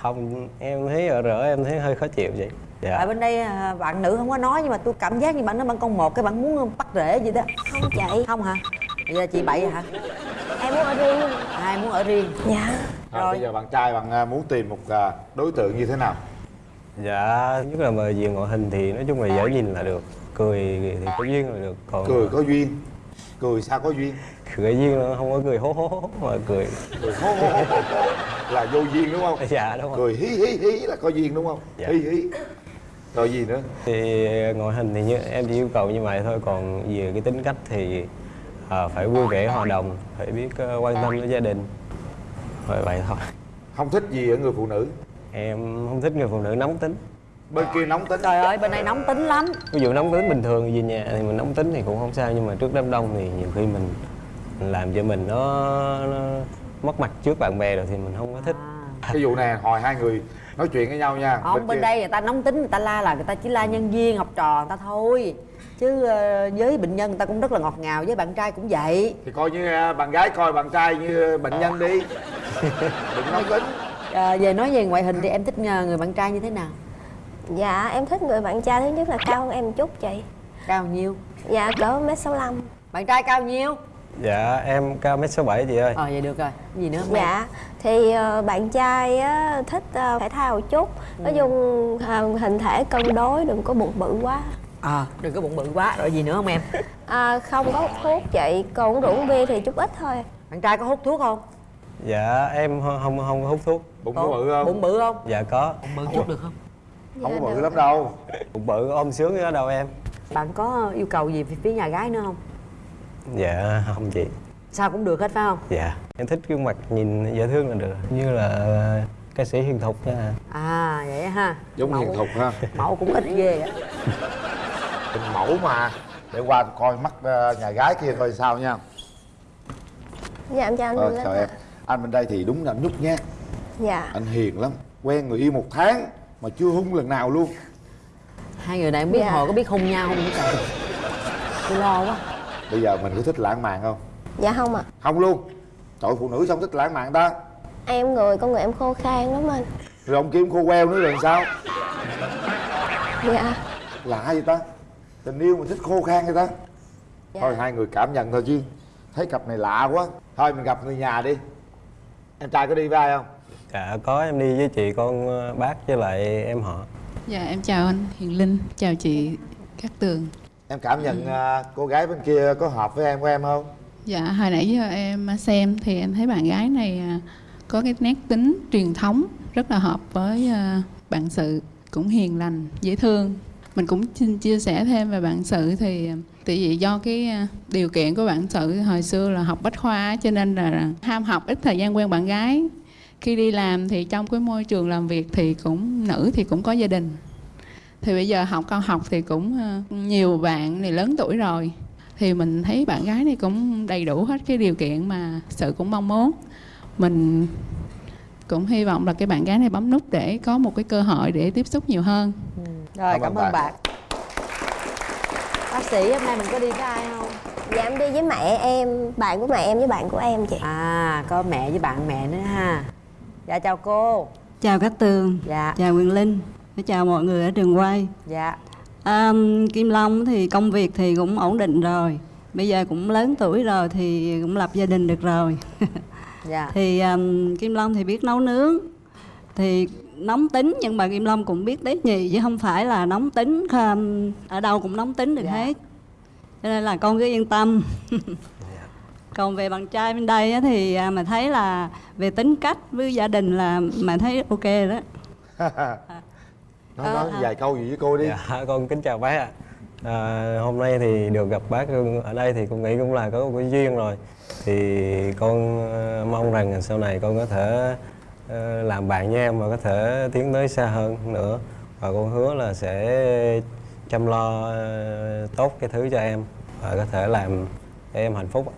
Không em thấy ở rỡ em thấy hơi khó chịu vậy. Dạ. Ở bên đây à, bạn nữ không có nói nhưng mà tôi cảm giác như bạn nói bạn con một cái bạn muốn bắt rể gì đó. Không chị Không hả? Bây giờ chị bậy hả? em muốn ở riêng. Ai muốn ở riêng? dạ. Rồi bây giờ bạn trai bạn à, muốn tìm một à, đối tượng như thế nào? Dạ nhất là về về ngoại hình thì nói chung là dễ nhìn là được. Cười thì có duyên là được Còn cười có duyên. Cười sao có duyên cười duyên là không có cười hố hố hố mà cười. Cười hô hô hô hô là vô duyên đúng không? Dạ đúng rồi. Cười hí hí hí là có duyên đúng không? Dạ. hí hí. Rồi gì nữa? Thì ngoại hình thì như em chỉ yêu cầu như vậy thôi Còn về cái tính cách thì à, phải vui vẻ hòa đồng Phải biết ờ, quan tâm đến gia đình. Thôi vậy thôi. Không thích gì ở người phụ nữ? Em không thích người phụ nữ nóng tính. Bên kia nóng tính. Trời ơi bên này nóng tính lắm. Ví dụ nóng tính bình thường về nhà thì mình nóng tính thì cũng không sao Nhưng mà trước đám đông thì nhiều khi mình làm cho mình nó, nó mất mặt trước bạn bè rồi thì mình không có thích. Cái vụ này hồi hai người nói chuyện với nhau nha Không bên kia- đây người ta nóng tính người ta la là người ta chỉ la nhân viên học trò người ta thôi. Chứ ờ, với bệnh nhân người ta cũng rất là ngọt ngào với bạn trai cũng vậy. Thì coi như à, bạn gái coi bạn trai như bệnh nhân đi. [laughs] Đừng nóng tính. À, Về nói về ngoại hình thì em thích ờ, người bạn trai như thế nào? dạ em thích người bạn trai thứ nhất là cao hơn em một chút chị. Cao nhiêu? dạ cỡ mét sáu Bạn trai cao nhiêu? Dạ em cao mét sáu bảy chị ơi. Ờ vậy được rồi. Gì nữa không? Dạ, thì ờ, bạn trai á, thích ờ, thể thao một chút. Nói chung ờ, hình thể cân đối, đừng có bụng bự quá. À đừng có bụng bự quá. Rồi gì nữa không em? à, Không có hút thuốc chị, còn uống rượu uống bia thì chút ít thôi. Bạn trai có hút thuốc không? Dạ em không không, có hút thuốc. Bụng có bự không? Bụng bự không? Dạ có. Bự chút được không? không có bự lắm đâu. Bụng bự ôm sướng ở đâu em? Bạn có yêu cầu gì về phía nhà gái nữa không? Dạ không chị. Sao cũng được hết phải không? Dạ em thích gương mặt nhìn dễ thương là được Như là ca sĩ Hiền Thục nha. À vậy ha. Giống hiền thục ha. Mẫu cũng ít ghê á Hình mẫu mà. Để qua coi mắt ờ, nhà gái kia coi sao nha. Dạ em chào anh ờ, chào em. Anh bên đây thì đúng là anh nhút nhát dạ. Anh hiền lắm quen người yêu một tháng mà chưa hung lần nào luôn. Hai người này không biết Dạ. hồi có biết hung nhau không? Vậy trời tôi lo quá bây giờ mình có thích lãng mạn không? Dạ không ạ. Không luôn. Trời phụ nữ sao thích lãng mạn ta? Em người con người em khô khan lắm anh. Rồi ông kiếm khô queo nữa rồi sao? Dạ. Lạ vậy ta? Tình yêu mà thích khô khan vậy ta? Dạ. thôi hai người cảm nhận thôi chứ. Thấy cặp này lạ quá. Thôi mình gặp người nhà đi. Em trai có đi với ai không? Dạ có. Em đi với chị con ờ, bác với lại em họ. Dạ em chào anh Hiền Linh, chào chị Cát Tường em cảm nhận à, cô gái bên kia có hợp với em của em không? Dạ hồi nãy giờ em xem thì em thấy bạn gái này à, có cái nét tính truyền thống rất là hợp với à, bạn sự. Cũng hiền lành, dễ thương. Mình cũng xin chia sẻ thêm về bạn sự thì tại vì do cái điều kiện của bạn sự hồi xưa là học bách khoa cho nên là ham học ít thời gian quen bạn gái. Khi đi làm thì trong cái môi trường làm việc thì cũng nữ thì cũng có gia đình thì bây giờ học cao học thì cũng ờ, nhiều bạn này lớn tuổi rồi. Thì mình thấy bạn gái này cũng đầy đủ hết cái điều kiện mà sự cũng mong muốn. Mình cũng hy vọng là cái bạn gái này bấm nút để có một cái cơ hội để tiếp xúc nhiều hơn. Rồi Cảm cảm, ơn bạn. bạn. Bác sĩ hôm nay mình có đi với ai không? Dạ em đi với mẹ em bạn của mẹ em với bạn của em chị. À có mẹ với bạn mẹ nữa ha. Dạ chào cô. Chào Cát Tường, dạ. Chào Quyền Linh, chào mọi người ở trường quay. dạ À, Kim Long thì công việc thì cũng ổn định rồi, bây giờ cũng lớn tuổi rồi thì cũng lập gia đình được rồi. [laughs] dạ thì um, Kim Long thì biết nấu nướng, thì nóng tính nhưng mà Kim Long cũng biết tế nhị chứ không phải là nóng tính um, ở đâu cũng nóng tính được hết. Cho nên là con cứ yên tâm. [laughs] Còn về bạn trai bên đây á, thì à, mà thấy là về tính cách với gia đình là mà thấy ok đó. [laughs] nói, nói vài câu gì với cô đi. Dạ con kính chào bác ạ. À, Hôm nay thì được gặp bác ở đây thì con nghĩ cũng là có một cái duyên rồi. Thì con ờ, mong rằng sau này con có thể ờ, làm bạn với em và có thể tiến tới xa hơn nữa. Và con hứa là sẽ chăm lo ờ, tốt cái thứ cho em Và có thể làm cho em hạnh phúc ạ.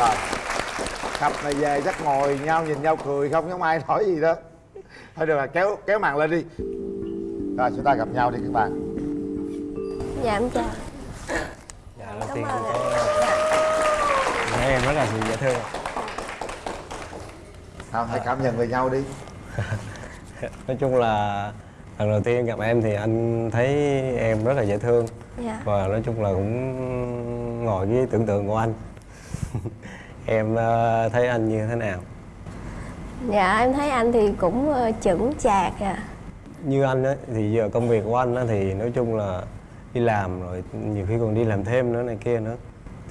rồi cặp này về chắc ngồi nhau nhìn nhau cười không giống ai nói gì đó thôi được rồi kéo kéo màn lên đi. Rồi chúng ta gặp nhau đi các bạn. Dạ em chào. Dạ đầu tiên con có thấy em rất là dễ thương. Không hãy cảm nhận về nhau đi. [laughs] Nói chung là lần đầu tiên gặp em thì anh thấy em rất là dễ thương. Dạ. và nói chung là cũng ngồi với tưởng tượng của anh. [laughs] Em ờ, thấy anh như thế nào dạ em thấy anh thì cũng ờ, chững chạc à. Như anh á thì giờ công việc của anh á thì nói chung là đi làm rồi nhiều khi còn đi làm thêm nữa này kia nữa.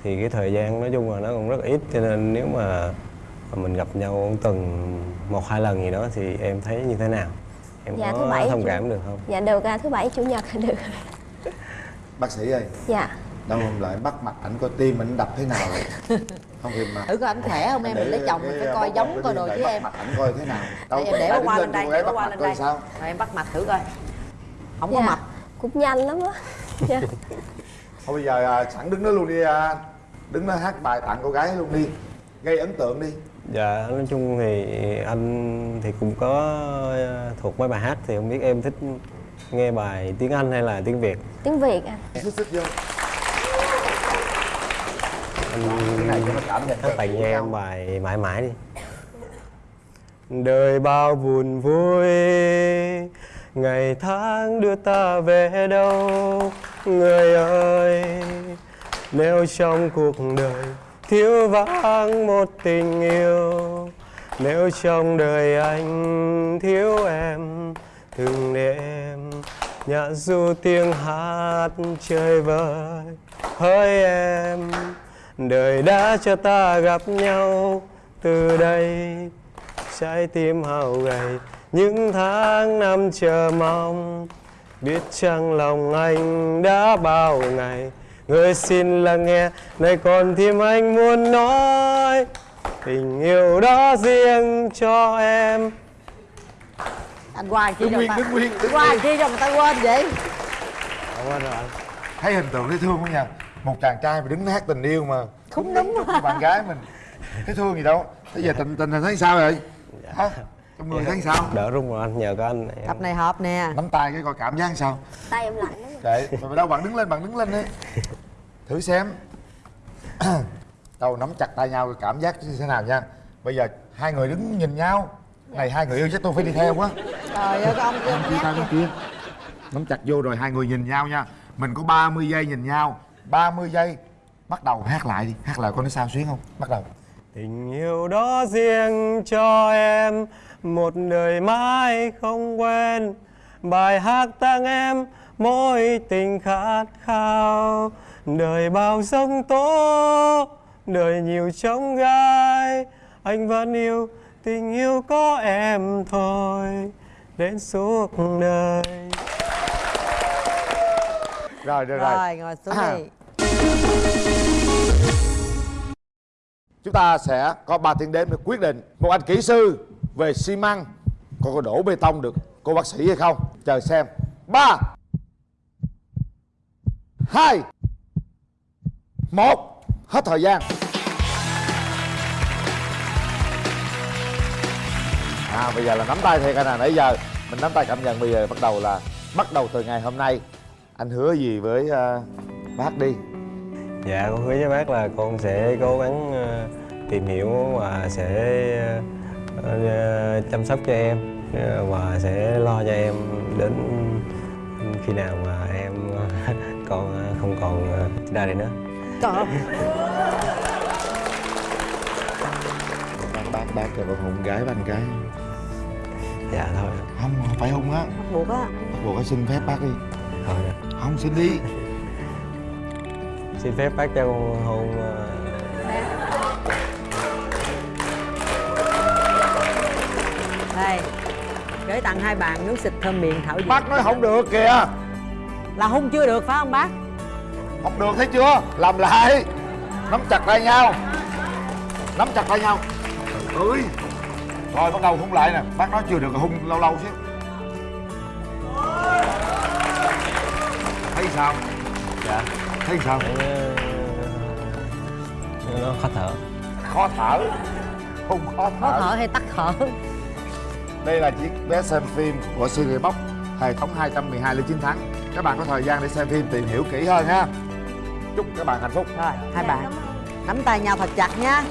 Thì cái thời gian nói chung là nó còn rất ít cho nên nếu mà mình gặp nhau tuần một hai lần gì đó thì em thấy như thế nào? Em Dạ, thứ có bảy thông chủ- cảm được không? Dạ được à thứ bảy chủ nhật là được bác sĩ ơi. Dạ đâu hôm lại bắt mặt ảnh coi tim ảnh đập thế nào? Rồi [laughs] không thì mà. Thử coi ảnh khỏe không em? Mình lấy chồng mình phải coi giống coi đồ chứ em. Mặt ảnh coi thế nào? Đây, em để qua lên đây để qua mặt lên đây. sao? Rồi em bắt mặt thử coi. Không có Dạ, mập cũng nhanh lắm á. Dạ. thôi bây giờ à, sẵn đứng đó luôn đi à, đứng đó hát bài tặng cô gái luôn đi. Gây ấn tượng đi. Dạ, nói chung thì anh thì cũng có thuộc mấy bài hát thì không biết em thích nghe bài tiếng Anh hay là tiếng Việt. tiếng việt à. Xích xích vô Anh này cho nó cảm nhận tặng cho em bài mãi mãi đi. Đời bao buồn vui Ngày tháng đưa ta về đâu? Người ơi Nếu trong cuộc đời Thiếu vắng một tình yêu Nếu trong đời anh thiếu em Từng đêm Nhạc du tiếng hát chơi vơi. Hỡi em Đời đã cho ta gặp nhau. Từ đây trái tim hao gầy những tháng năm chờ mong. Biết chăng lòng anh đã bao ngày? Người xin lắng nghe này còn tim anh muốn nói. Tình yêu đó riêng cho em. Anh qua chi cho người nguyên, ta? Nguyên, qua chi cho người ta quên vậy? Quên rồi. Anh thấy hình tượng dễ thương không nha? Một chàng trai mà đứng hát tình yêu mà khúng núm chúc cho bạn gái mình thấy thương gì đâu. Bây giờ tình tình hình thấy sao rồi hả? Trong người thấy sao? Đỡ run rồi anh nhờ có anh. Em cặp này hợp nè. Nắm tay cái coi cảm giác sao? Tay em lạnh lắm. Kệ mà đâu bạn đứng lên bạn đứng lên đi. Thử xem. Đâu nắm chặt tay nhau cảm giác như thế nào nha. Bây giờ hai người đứng nhìn nhau. Này hai người yêu chắc tôi phải đi theo quá. Trời ơi cái ông kia kia tay kia. Nắm chặt vô rồi hai người nhìn nhau nha. Mình có 30 giây nhìn nhau. 30 giây bắt đầu hát lại đi. Hát lại coi nó sao xuyến không? Bắt đầu. Tình yêu đó riêng cho em Một đời mãi không quên. Bài hát tặng em Mỗi tình khát khao. Đời bao giông tố Đời nhiều trông gai. Anh vẫn yêu Tình yêu có em thôi. Đến suốt đời. Rồi được rồi. Rồi ngồi xuống À. đi chúng ta sẽ có 3 tiếng đếm để quyết định một anh kỹ sư về xi măng có có đổ bê tông được cô bác sĩ hay không? Chờ xem. Ba hai một hết thời gian. À bây giờ là nắm tay thiệt anh à nãy giờ mình nắm tay cảm nhận bây giờ bắt đầu là bắt đầu từ ngày hôm nay. Anh hứa gì với uh, bác đi? Dạ con hứa với bác là con sẽ cố gắng ờ, tìm hiểu và sẽ ờ, ờ, chăm sóc cho em và sẽ lo cho em đến khi nào mà em [laughs] còn không còn ra đây nữa. Trời ơi. bác bác bác cho con hôn gái anh gái Dạ thôi. không phải hôn á bắt buộc á bắt buộc phải xin phép bác đi Thôi. không xin đi Xin phép bác cho con hôn ờ, đây gửi tặng hai bạn nước xịt thơm miệng thảo dược. Bác nói không được kìa. Là hung chưa được phải không bác? Không được thấy chưa? Làm lại. Nắm chặt tay nhau. Nắm chặt tay nhau. Ơi rồi bắt đầu hôn lại nè. Bác nói chưa được rồi hôn lâu lâu xíu. Thấy sao? Dạ thấy sao? Nó khó thở. khó thở? Không khó khó thở thở hay tắt thở? Đây là chiếc vé xem phim của series box hệ thống 212 lên chiến thắng các bạn có thời gian để xem phim tìm hiểu kỹ hơn ha. Chúc các bạn hạnh phúc. Rồi hai bạn. nắm tay nhau thật chặt nha